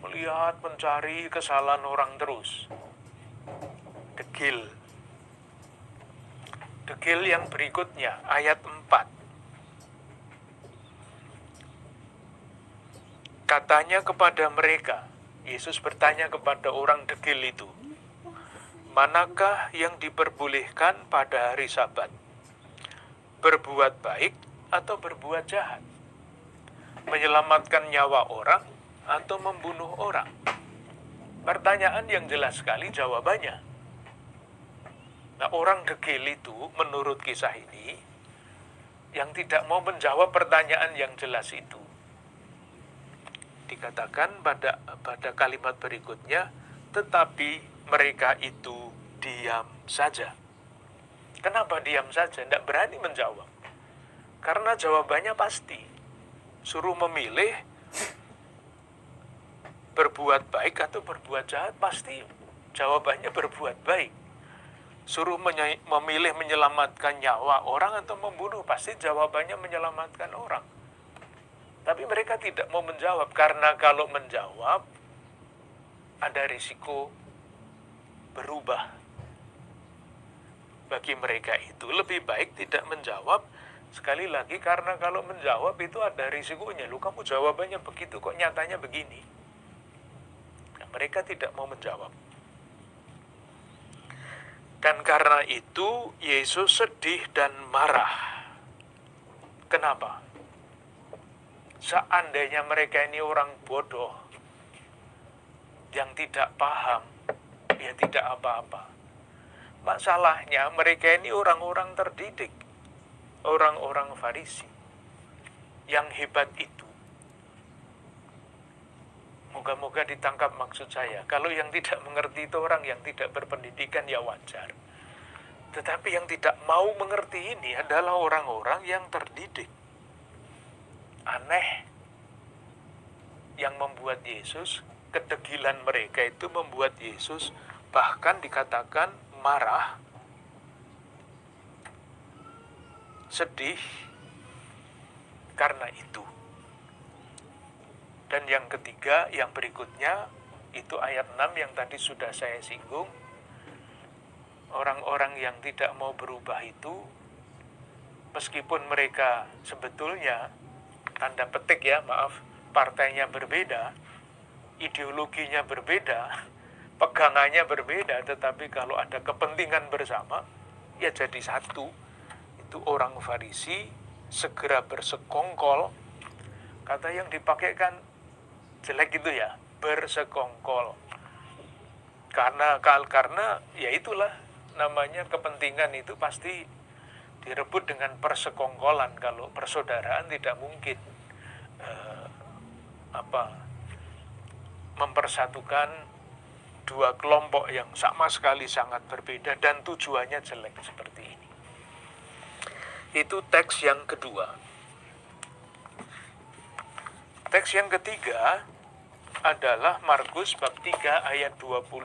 Melihat mencari kesalahan orang terus. Degil. Degil yang berikutnya, ayat 4. Katanya kepada mereka, Yesus bertanya kepada orang degil itu, manakah yang diperbolehkan pada hari Sabat? Berbuat baik atau berbuat jahat? Menyelamatkan nyawa orang atau membunuh orang? Pertanyaan yang jelas sekali jawabannya. Nah, orang degil itu menurut kisah ini yang tidak mau menjawab pertanyaan yang jelas itu dikatakan pada pada kalimat berikutnya, tetapi mereka itu diam saja. Kenapa diam saja? Tidak berani menjawab. Karena jawabannya pasti. Suruh memilih berbuat baik atau berbuat jahat, pasti jawabannya berbuat baik. Suruh memilih menyelamatkan nyawa orang atau membunuh, pasti jawabannya menyelamatkan orang tapi mereka tidak mau menjawab karena kalau menjawab ada risiko berubah. Bagi mereka itu lebih baik tidak menjawab sekali lagi karena kalau menjawab itu ada risikonya. Lu kamu jawabannya begitu kok nyatanya begini. Nah, mereka tidak mau menjawab. Dan karena itu Yesus sedih dan marah. Kenapa? Seandainya mereka ini orang bodoh yang tidak paham, ya tidak apa-apa. Masalahnya mereka ini orang-orang terdidik, orang-orang Farisi. Yang hebat itu Moga-moga ditangkap maksud saya. Kalau yang tidak mengerti itu orang yang tidak berpendidikan ya wajar. Tetapi yang tidak mau mengerti ini adalah orang-orang yang terdidik aneh yang membuat Yesus, kedegilan mereka itu membuat Yesus bahkan dikatakan marah. Sedih karena itu. Dan yang ketiga, yang berikutnya, itu ayat 6 yang tadi sudah saya singgung. Orang-orang yang tidak mau berubah itu, meskipun mereka sebetulnya, tanda petik ya, maaf, partainya berbeda, ideologinya berbeda, pegangannya berbeda, tetapi kalau ada kepentingan bersama, ya jadi satu. Itu orang Farisi segera bersekongkol. Kata yang dipakai kan jelek itu ya, bersekongkol. Karena karena ya itulah namanya kepentingan itu pasti direbut dengan persekongkolan kalau persaudaraan tidak mungkin eh, apa mempersatukan dua kelompok yang sama sekali sangat berbeda dan tujuannya jelek seperti ini. Itu teks yang kedua. Teks yang ketiga adalah Markus bab 3 ayat 21.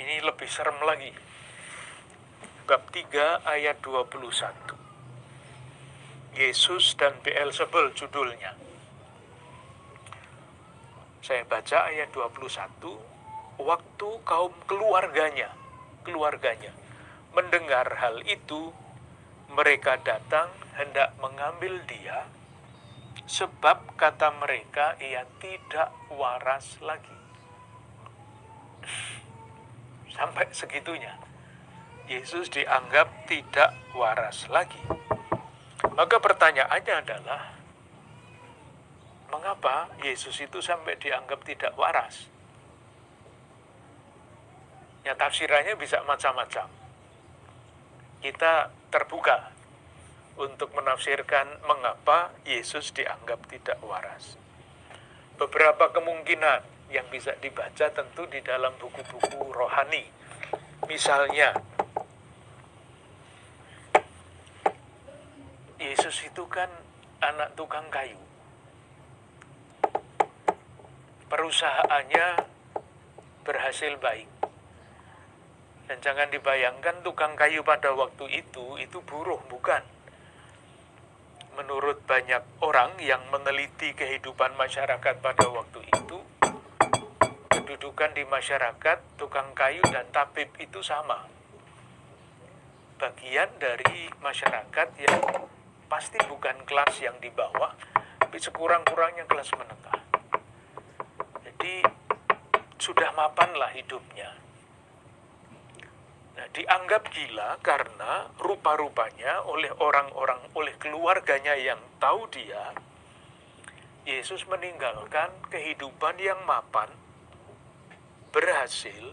Ini lebih serem lagi. Bab 3 ayat 21. Yesus dan Beelzebul judulnya. Saya baca ayat 21. Waktu kaum keluarganya, keluarganya mendengar hal itu, mereka datang hendak mengambil dia sebab kata mereka ia tidak waras lagi. Sampai segitunya. Yesus dianggap tidak waras lagi. Maka pertanyaannya adalah, mengapa Yesus itu sampai dianggap tidak waras? Ya tafsirannya bisa macam-macam. Kita terbuka untuk menafsirkan mengapa Yesus dianggap tidak waras. Beberapa kemungkinan yang bisa dibaca tentu di dalam buku-buku rohani. Misalnya, Yesus itu kan anak tukang kayu. Perusahaannya berhasil baik. Dan jangan dibayangkan tukang kayu pada waktu itu, itu buruh, bukan. Menurut banyak orang yang meneliti kehidupan masyarakat pada waktu itu, kedudukan di masyarakat, tukang kayu dan tabib itu sama. Bagian dari masyarakat yang pasti bukan kelas yang di bawah, tapi sekurang-kurangnya kelas menengah. Jadi sudah mapanlah hidupnya. Nah, dianggap gila karena rupa-rupanya oleh orang-orang, oleh keluarganya yang tahu dia, Yesus meninggalkan kehidupan yang mapan, berhasil,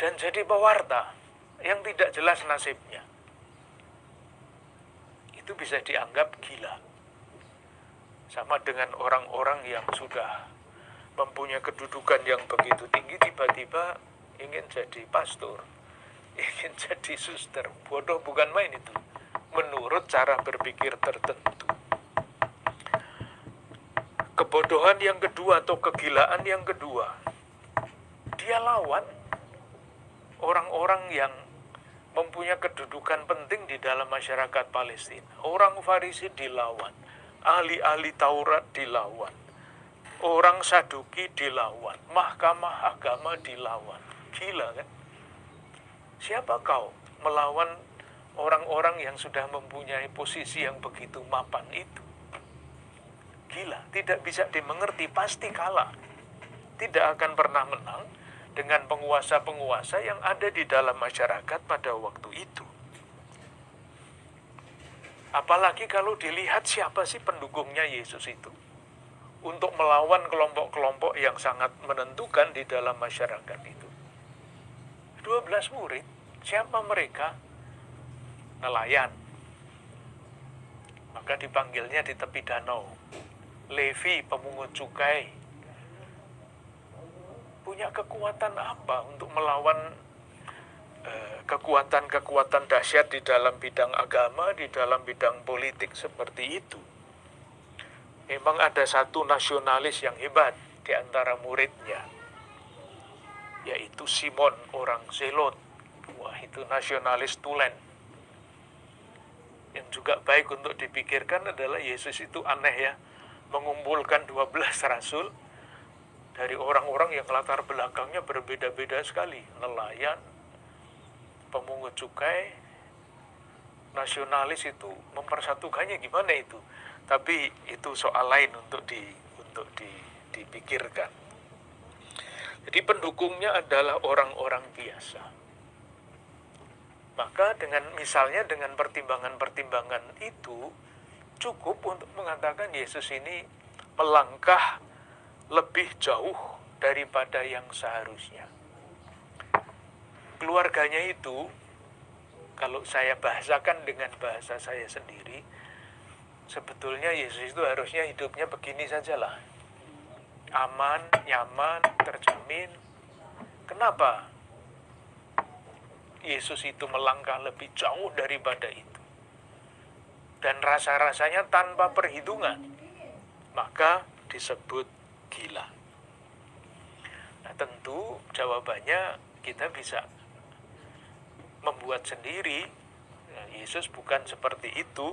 dan jadi pewarta yang tidak jelas nasibnya itu bisa dianggap gila. Sama dengan orang-orang yang sudah mempunyai kedudukan yang begitu tinggi, tiba-tiba ingin jadi pastor, ingin jadi suster. Bodoh bukan main itu. Menurut cara berpikir tertentu. Kebodohan yang kedua atau kegilaan yang kedua, dia lawan orang-orang yang mempunyai kedudukan penting di dalam masyarakat Palestina. Orang Farisi dilawan, ahli-ahli Taurat dilawan, orang Saduki dilawan, mahkamah agama dilawan. Gila kan? Siapa kau melawan orang-orang yang sudah mempunyai posisi yang begitu mapan itu? Gila, tidak bisa dimengerti, pasti kalah. Tidak akan pernah menang, dengan penguasa-penguasa yang ada di dalam masyarakat pada waktu itu. Apalagi kalau dilihat siapa sih pendukungnya Yesus itu. Untuk melawan kelompok-kelompok yang sangat menentukan di dalam masyarakat itu. 12 murid, siapa mereka? Nelayan. Maka dipanggilnya di tepi danau. Levi, pemungut cukai, punya kekuatan apa untuk melawan kekuatan-kekuatan uh, dahsyat di dalam bidang agama, di dalam bidang politik seperti itu. Memang ada satu nasionalis yang hebat di antara muridnya, yaitu Simon orang Zelot. itu nasionalis tulen. Yang juga baik untuk dipikirkan adalah Yesus itu aneh ya, mengumpulkan 12 rasul dari orang-orang yang latar belakangnya berbeda-beda sekali, nelayan, pemungut cukai, nasionalis itu mempersatukannya gimana itu? Tapi itu soal lain untuk di untuk di, dipikirkan. Jadi pendukungnya adalah orang-orang biasa. Maka dengan misalnya dengan pertimbangan-pertimbangan itu cukup untuk mengatakan Yesus ini melangkah lebih jauh daripada yang seharusnya. Keluarganya itu kalau saya bahasakan dengan bahasa saya sendiri, sebetulnya Yesus itu harusnya hidupnya begini sajalah. Aman, nyaman, terjamin. Kenapa? Yesus itu melangkah lebih jauh daripada itu. Dan rasa-rasanya tanpa perhitungan. Maka disebut gila. Nah, tentu jawabannya kita bisa membuat sendiri. Nah, Yesus bukan seperti itu.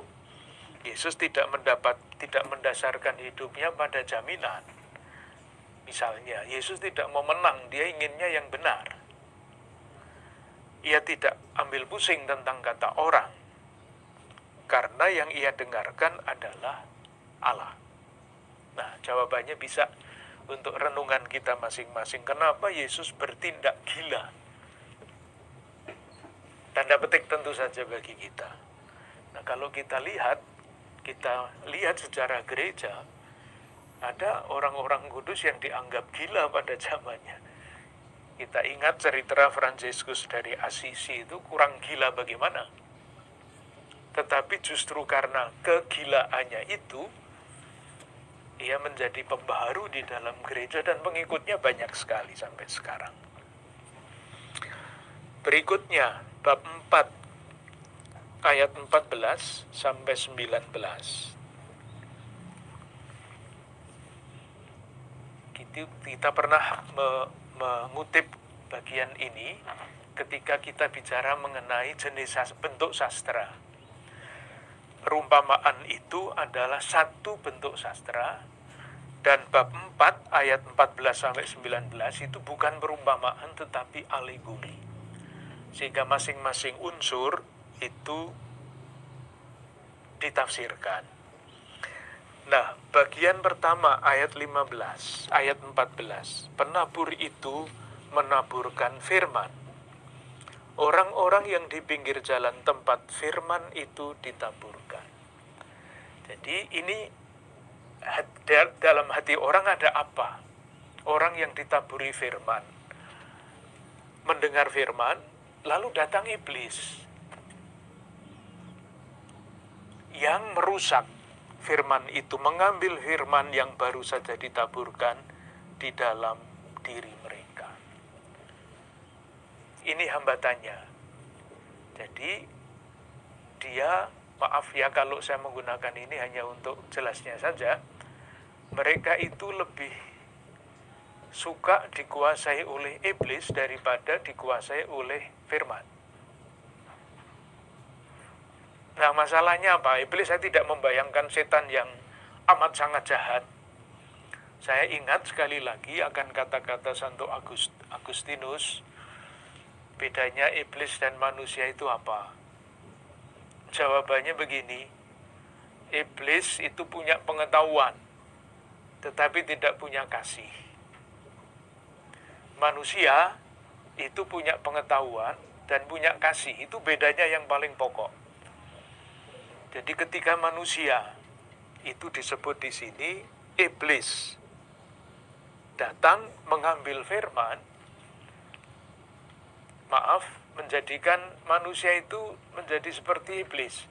Yesus tidak mendapat tidak mendasarkan hidupnya pada jaminan. Misalnya, Yesus tidak mau menang, dia inginnya yang benar. Ia tidak ambil pusing tentang kata orang, karena yang ia dengarkan adalah Allah. Nah, jawabannya bisa untuk renungan kita masing-masing. Kenapa Yesus bertindak gila? Tanda petik tentu saja bagi kita. Nah, kalau kita lihat, kita lihat sejarah gereja, ada orang-orang kudus yang dianggap gila pada zamannya. Kita ingat cerita Fransiskus dari Assisi itu kurang gila bagaimana. Tetapi justru karena kegilaannya itu, ia menjadi pembaharu di dalam gereja dan pengikutnya banyak sekali sampai sekarang. Berikutnya, bab 4 ayat 14 sampai 19. Kita pernah mengutip bagian ini ketika kita bicara mengenai jenis bentuk sastra perumpamaan itu adalah satu bentuk sastra dan bab 4 ayat 14 sampai 19 itu bukan perumpamaan tetapi alegori. Sehingga masing-masing unsur itu ditafsirkan. Nah, bagian pertama ayat 15, ayat 14. Penabur itu menaburkan firman orang-orang yang di pinggir jalan tempat firman itu ditaburkan. Jadi ini dalam hati orang ada apa? Orang yang ditaburi firman. Mendengar firman, lalu datang iblis. Yang merusak firman itu, mengambil firman yang baru saja ditaburkan di dalam diri mereka ini hambatannya. Jadi dia maaf ya kalau saya menggunakan ini hanya untuk jelasnya saja. Mereka itu lebih suka dikuasai oleh iblis daripada dikuasai oleh firman. Nah masalahnya apa? Iblis saya tidak membayangkan setan yang amat sangat jahat. Saya ingat sekali lagi akan kata-kata Santo Agustinus, bedanya iblis dan manusia itu apa? Jawabannya begini, iblis itu punya pengetahuan, tetapi tidak punya kasih. Manusia itu punya pengetahuan dan punya kasih, itu bedanya yang paling pokok. Jadi ketika manusia itu disebut di sini iblis datang mengambil firman, maaf, menjadikan manusia itu menjadi seperti iblis.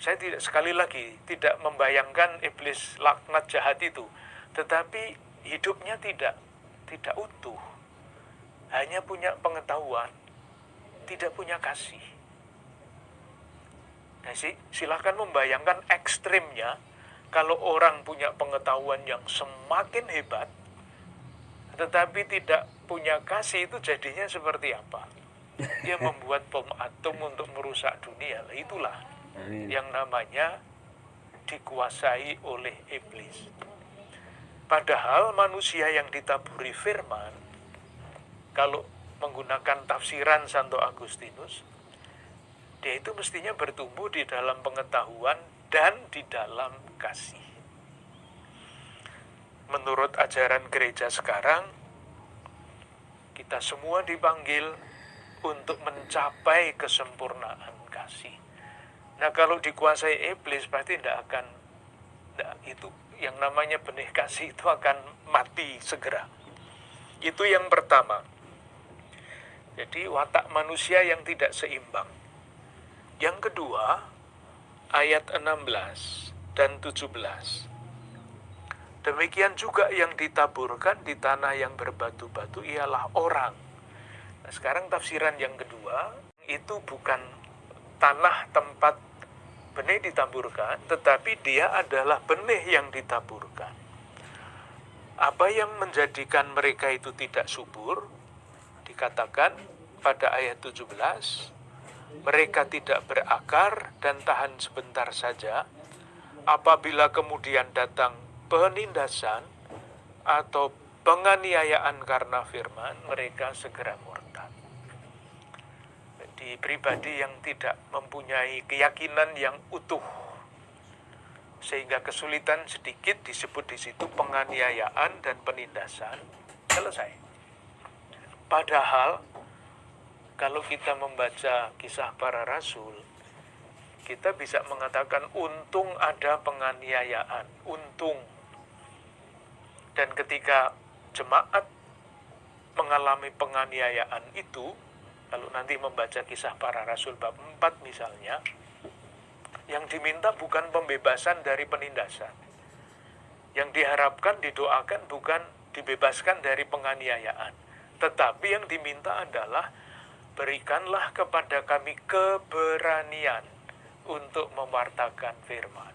Saya tidak sekali lagi tidak membayangkan iblis laknat jahat itu, tetapi hidupnya tidak tidak utuh. Hanya punya pengetahuan, tidak punya kasih. Nah, sih, silahkan membayangkan ekstrimnya kalau orang punya pengetahuan yang semakin hebat, tetapi tidak punya kasih itu jadinya seperti apa? Dia membuat bom atom untuk merusak dunia. Lah itulah Amin. yang namanya dikuasai oleh iblis. Padahal manusia yang ditaburi firman, kalau menggunakan tafsiran Santo Agustinus, dia itu mestinya bertumbuh di dalam pengetahuan dan di dalam kasih. Menurut ajaran gereja sekarang, kita semua dipanggil untuk mencapai kesempurnaan kasih. Nah kalau dikuasai iblis berarti tidak akan tidak, itu yang namanya benih kasih itu akan mati segera. Itu yang pertama. Jadi watak manusia yang tidak seimbang. Yang kedua, ayat 16 dan 17. Demikian juga yang ditaburkan di tanah yang berbatu-batu ialah orang. Nah, sekarang tafsiran yang kedua itu bukan tanah tempat benih ditaburkan, tetapi dia adalah benih yang ditaburkan. Apa yang menjadikan mereka itu tidak subur? Dikatakan pada ayat 17, mereka tidak berakar dan tahan sebentar saja, apabila kemudian datang penindasan atau penganiayaan karena firman, mereka segera murtad. Di pribadi yang tidak mempunyai keyakinan yang utuh, sehingga kesulitan sedikit disebut di situ penganiayaan dan penindasan, selesai. Padahal kalau kita membaca kisah para rasul, kita bisa mengatakan untung ada penganiayaan, untung. Dan ketika jemaat mengalami penganiayaan itu, kalau nanti membaca kisah para rasul bab 4 misalnya, yang diminta bukan pembebasan dari penindasan. Yang diharapkan, didoakan bukan dibebaskan dari penganiayaan. Tetapi yang diminta adalah berikanlah kepada kami keberanian untuk mewartakan firman.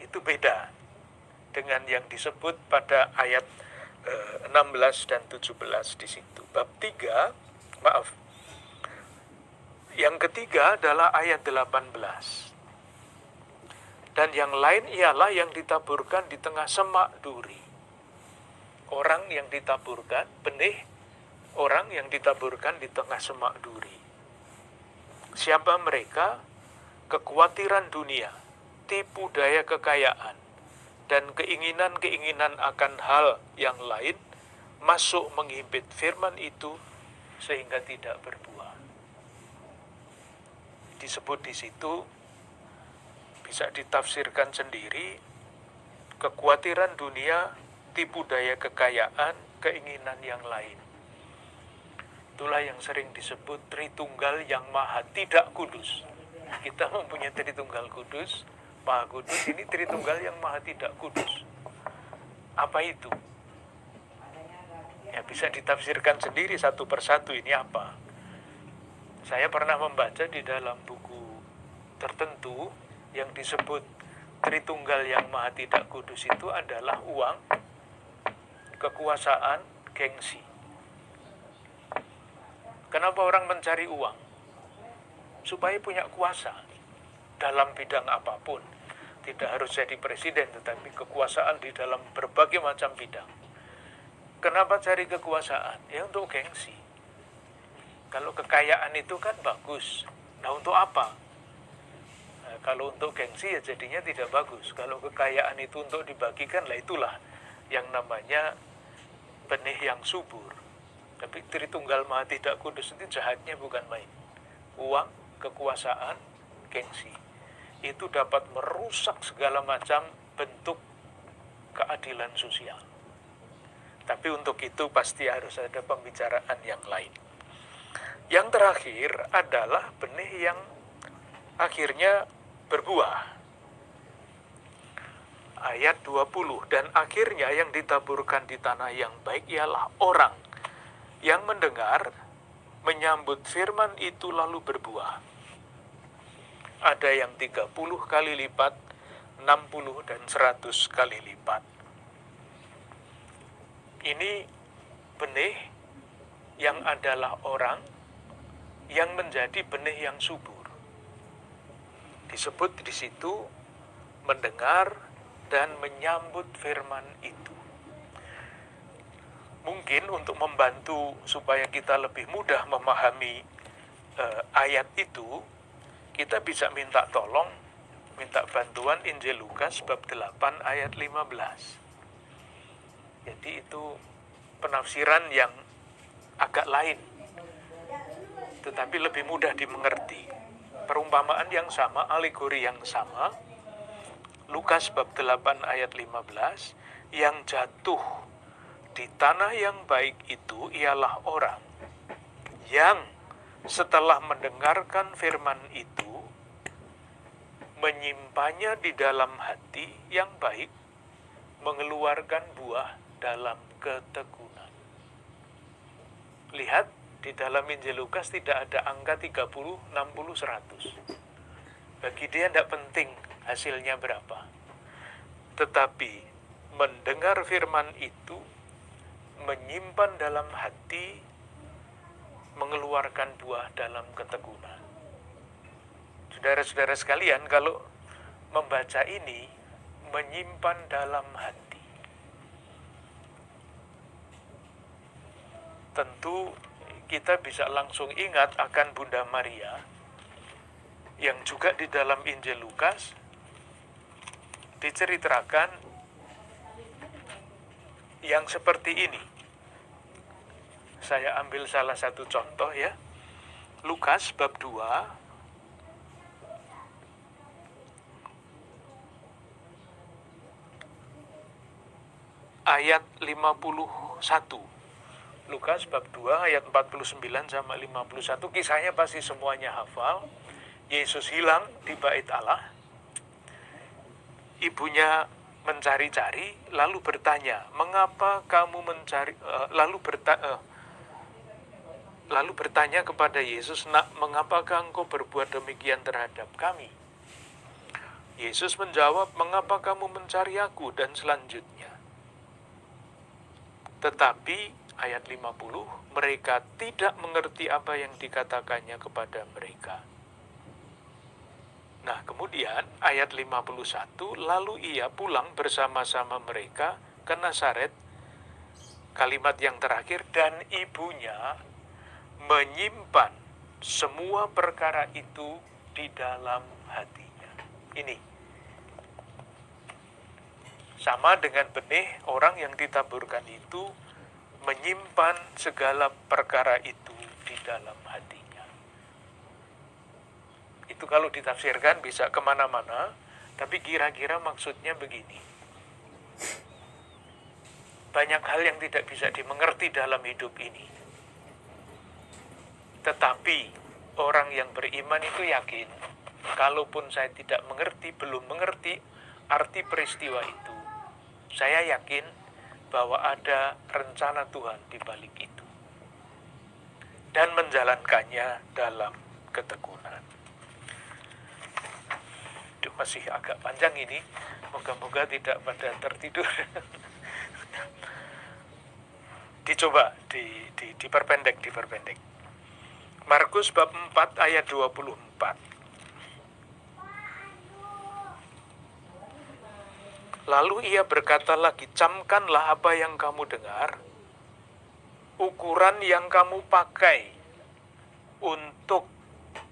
Itu beda dengan yang disebut pada ayat eh, 16 dan 17 di situ. Bab 3, maaf. Yang ketiga adalah ayat 18. Dan yang lain ialah yang ditaburkan di tengah semak duri. Orang yang ditaburkan, benih orang yang ditaburkan di tengah semak duri. Siapa mereka? Kekhawatiran dunia, tipu daya kekayaan, dan keinginan-keinginan akan hal yang lain masuk menghimpit firman itu sehingga tidak berbuah. Disebut di situ bisa ditafsirkan sendiri kekhawatiran dunia, tipu daya kekayaan, keinginan yang lain. Itulah yang sering disebut Tritunggal yang Maha Tidak Kudus. Kita mempunyai Tritunggal Kudus, Maha Kudus, ini Tritunggal yang Maha Tidak Kudus. Apa itu? Ya bisa ditafsirkan sendiri satu persatu ini apa. Saya pernah membaca di dalam buku tertentu yang disebut Tritunggal yang Maha Tidak Kudus itu adalah uang, kekuasaan, gengsi. Kenapa orang mencari uang? Supaya punya kuasa dalam bidang apa pun. Tidak harus jadi presiden, tetapi kekuasaan di dalam berbagai macam bidang. Kenapa cari kekuasaan? Ya untuk gengsi. Kalau kekayaan itu kan bagus. Nah untuk apa? Nah, kalau untuk gengsi ya jadinya tidak bagus. Kalau kekayaan itu untuk dibagikan, lah itulah yang namanya benih yang subur. Tapi Tritunggal Maha Tidak Kudus itu jahatnya bukan main. Uang, kekuasaan, gengsi. Itu dapat merusak segala macam bentuk keadilan sosial. Tapi untuk itu pasti harus ada pembicaraan yang lain. Yang terakhir adalah benih yang akhirnya berbuah. Ayat 20, dan akhirnya yang ditaburkan di tanah yang baik ialah orang yang mendengar, menyambut firman itu lalu berbuah. Ada yang 30 kali lipat, 60 dan 100 kali lipat. Ini benih yang adalah orang yang menjadi benih yang subur. Disebut di situ mendengar dan menyambut firman itu. Mungkin untuk membantu supaya kita lebih mudah memahami eh, ayat itu, kita bisa minta tolong, minta bantuan Injil Lukas bab 8 ayat 15. Jadi itu penafsiran yang agak lain, tetapi lebih mudah dimengerti. Perumpamaan yang sama, alegori yang sama, Lukas bab 8 ayat 15, yang jatuh di tanah yang baik itu ialah orang yang setelah mendengarkan firman itu menyimpannya di dalam hati yang baik, mengeluarkan buah dalam ketekunan. Lihat, di dalam Injil Lukas tidak ada angka 30, 60, 100. Bagi dia tidak penting hasilnya berapa. Tetapi mendengar firman itu, menyimpan dalam hati, mengeluarkan buah dalam ketekunan. Saudara-saudara sekalian, kalau membaca ini, menyimpan dalam hati. Tentu kita bisa langsung ingat akan Bunda Maria yang juga di dalam Injil Lukas diceritakan yang seperti ini. Saya ambil salah satu contoh ya. Lukas bab 2 ayat 51. Lukas bab 2 ayat 49 sama 51 kisahnya pasti semuanya hafal. Yesus hilang di bait Allah. Ibunya mencari-cari lalu bertanya, "Mengapa kamu mencari uh, lalu bertanya uh, eh, lalu bertanya kepada Yesus, "Nak, mengapakah engkau berbuat demikian terhadap kami?" Yesus menjawab, "Mengapa kamu mencari aku?" dan selanjutnya. Tetapi ayat 50, mereka tidak mengerti apa yang dikatakannya kepada mereka. Nah, kemudian ayat 51, lalu ia pulang bersama-sama mereka ke Nazaret, kalimat yang terakhir, dan ibunya menyimpan semua perkara itu di dalam hatinya. Ini sama dengan benih orang yang ditaburkan itu menyimpan segala perkara itu di dalam hatinya. Itu kalau ditafsirkan bisa ke mana-mana, tapi kira-kira maksudnya begini. Banyak hal yang tidak bisa dimengerti dalam hidup ini. Tetapi orang yang beriman itu yakin, kalaupun saya tidak mengerti, belum mengerti arti peristiwa itu, saya yakin bahwa ada rencana Tuhan di balik itu. Dan menjalankannya dalam ketekunan. Itu masih agak panjang ini. Moga-moga tidak pada tertidur. Dicoba di, di, diperpendek, diperpendek. Markus bab 4 ayat 24. Lalu ia berkata lagi, camkanlah apa yang kamu dengar, ukuran yang kamu pakai untuk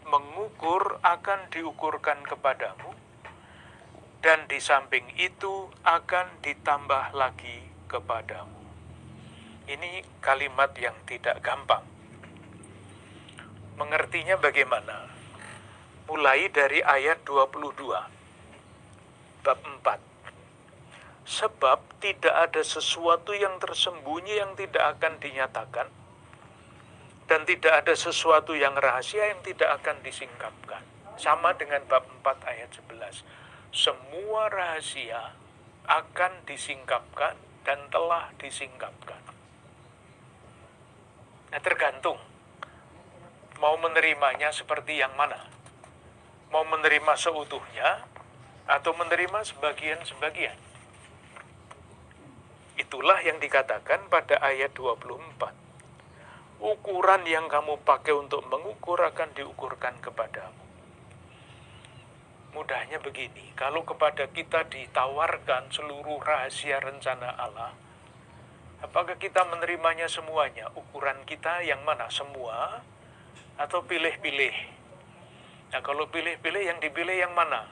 mengukur akan diukurkan kepadamu, dan di samping itu akan ditambah lagi kepadamu. Ini kalimat yang tidak gampang. Mengertinya bagaimana? Mulai dari ayat 22, bab 4 Sebab tidak ada sesuatu yang tersembunyi yang tidak akan dinyatakan, dan tidak ada sesuatu yang rahasia yang tidak akan disingkapkan. Sama dengan bab 4 ayat 11. Semua rahasia akan disingkapkan dan telah disingkapkan. Nah tergantung mau menerimanya seperti yang mana. Mau menerima seutuhnya atau menerima sebagian-sebagian. Itulah yang dikatakan pada ayat 24. ukuran yang kamu pakai untuk mengukur akan diukurkan kepadamu. Mudahnya begini, kalau kepada kita ditawarkan seluruh rahasia rencana Allah, apakah kita menerimanya semuanya? Ukuran kita yang mana? Semua? Atau pilih-pilih? Nah, kalau pilih-pilih yang dipilih yang mana?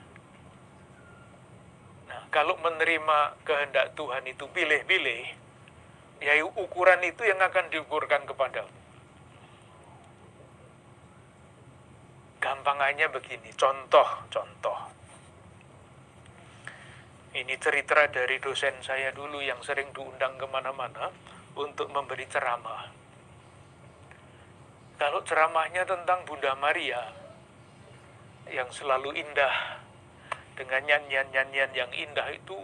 Nah, kalau menerima kehendak Tuhan itu pilih-pilih, ya ukuran itu yang akan diukurkan kepadamu. Gampangannya begini, contoh-contoh. Ini cerita dari dosen saya dulu yang sering diundang ke mana-mana untuk memberi ceramah. Kalau ceramahnya tentang Bunda Maria, yang selalu indah, dengan nyanyian-nyanyian yang indah itu,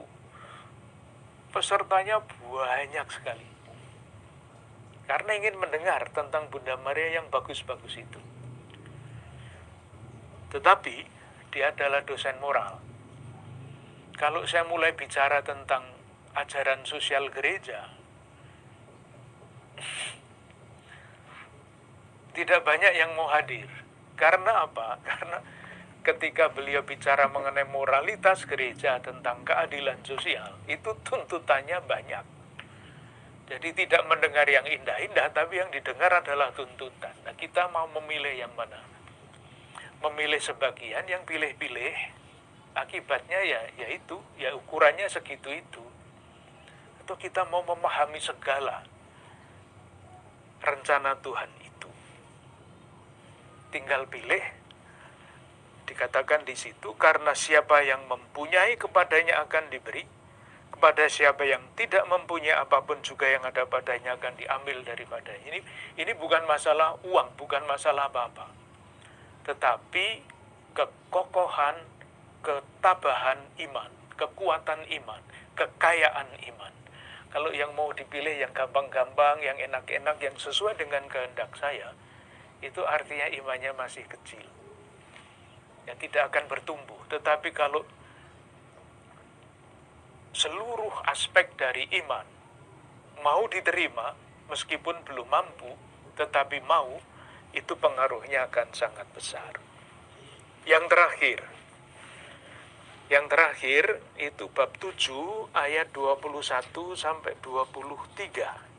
pesertanya banyak sekali. Karena ingin mendengar tentang Bunda Maria yang bagus-bagus itu. Tetapi dia adalah dosen moral. Kalau saya mulai bicara tentang ajaran sosial gereja, tidak banyak yang mau hadir. Karena apa? Karena ketika beliau bicara mengenai moralitas gereja tentang keadilan sosial, itu tuntutannya banyak. Jadi tidak mendengar yang indah-indah, tapi yang didengar adalah tuntutan. Nah, kita mau memilih yang mana? memilih sebagian yang pilih-pilih akibatnya ya yaitu ya ukurannya segitu itu atau kita mau memahami segala rencana Tuhan tinggal pilih. Dikatakan di situ karena siapa yang mempunyai kepadanya akan diberi kepada siapa yang tidak mempunyai apa pun juga yang ada padanya akan diambil daripada. Ini ini bukan masalah uang bukan masalah apa-apa. Tetapi kekokohan, ketabahan iman, kekuatan iman, kekayaan iman. Kalau yang mau dipilih yang gampang-gampang, yang enak-enak, yang sesuai dengan kehendak saya, itu artinya imannya masih kecil. Ya tidak akan bertumbuh. Tetapi kalau seluruh aspek dari iman mau diterima, meskipun belum mampu, tetapi mau, itu pengaruhnya akan sangat besar. Yang terakhir, yang terakhir itu bab 7 ayat 21 sampai 23.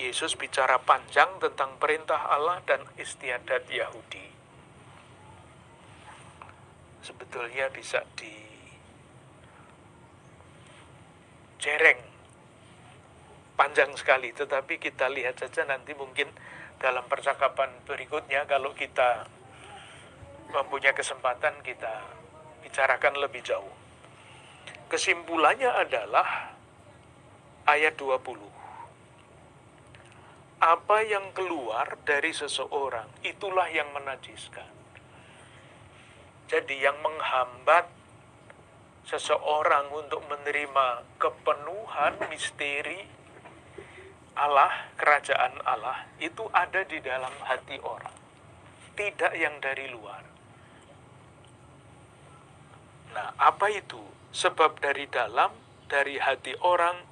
Yesus bicara panjang tentang perintah Allah dan istiadat Yahudi. Sebetulnya bisa di jereng panjang sekali, tetapi kita lihat saja nanti mungkin dalam percakapan berikutnya kalau kita mempunyai kesempatan kita bicarakan lebih jauh. Kesimpulannya adalah ayat 20. Apa yang keluar dari seseorang itulah yang menajiskan. Jadi yang menghambat seseorang untuk menerima kepenuhan misteri Allah, kerajaan Allah itu ada di dalam hati orang, tidak yang dari luar. Nah, apa itu? Sebab dari dalam, dari hati orang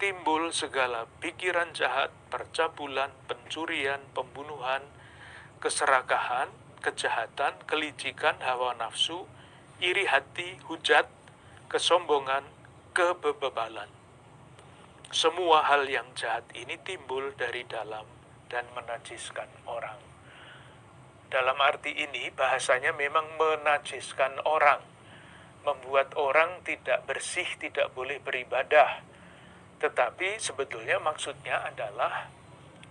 timbul segala pikiran jahat, percabulan, pencurian, pembunuhan, keserakahan, kejahatan, kelicikan, hawa nafsu, iri hati, hujat, kesombongan, kebebalan. Semua hal yang jahat ini timbul dari dalam dan menajiskan orang. Dalam arti ini, bahasanya memang menajiskan orang, membuat orang tidak bersih, tidak boleh beribadah. Tetapi sebetulnya maksudnya adalah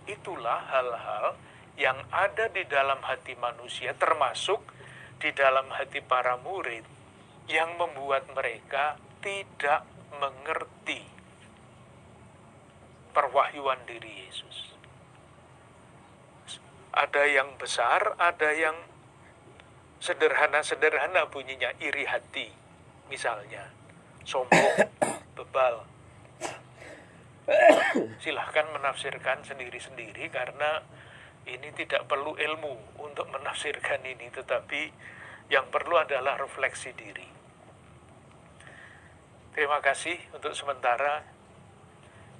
itulah hal-hal yang ada di dalam hati manusia, termasuk di dalam hati para murid, yang membuat mereka tidak mengerti perwahyuan diri Yesus. Ada yang besar, ada yang sederhana-sederhana bunyinya, iri hati, misalnya, sombong, bebal. Silahkan menafsirkan sendiri-sendiri karena ini tidak perlu ilmu untuk menafsirkan ini, tetapi yang perlu adalah refleksi diri. Terima kasih untuk sementara.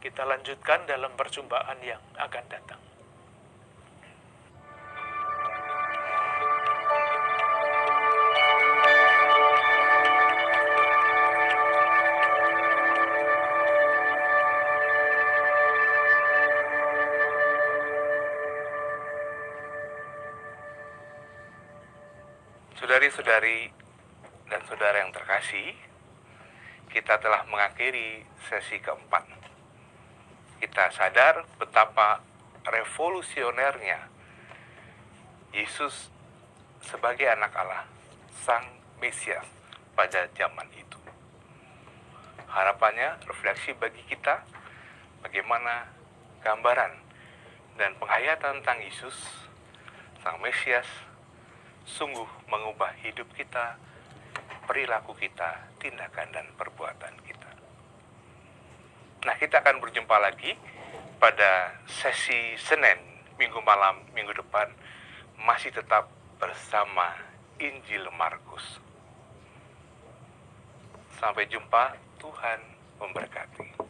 Kita lanjutkan dalam perjumpaan yang akan datang. Saudari-saudari dan saudara yang terkasih, kita telah mengakhiri sesi keempat. Kita sadar betapa revolusionernya Yesus sebagai anak Allah, Sang Mesias pada zaman itu. Harapannya refleksi bagi kita bagaimana gambaran dan penghayatan tentang Yesus, Sang Mesias, sungguh mengubah hidup kita, perilaku kita, tindakan dan perbuatan kita. Nah, kita akan berjumpa lagi pada sesi Senin, minggu malam, minggu depan, masih tetap bersama Injil Markus. Sampai jumpa, Tuhan memberkati.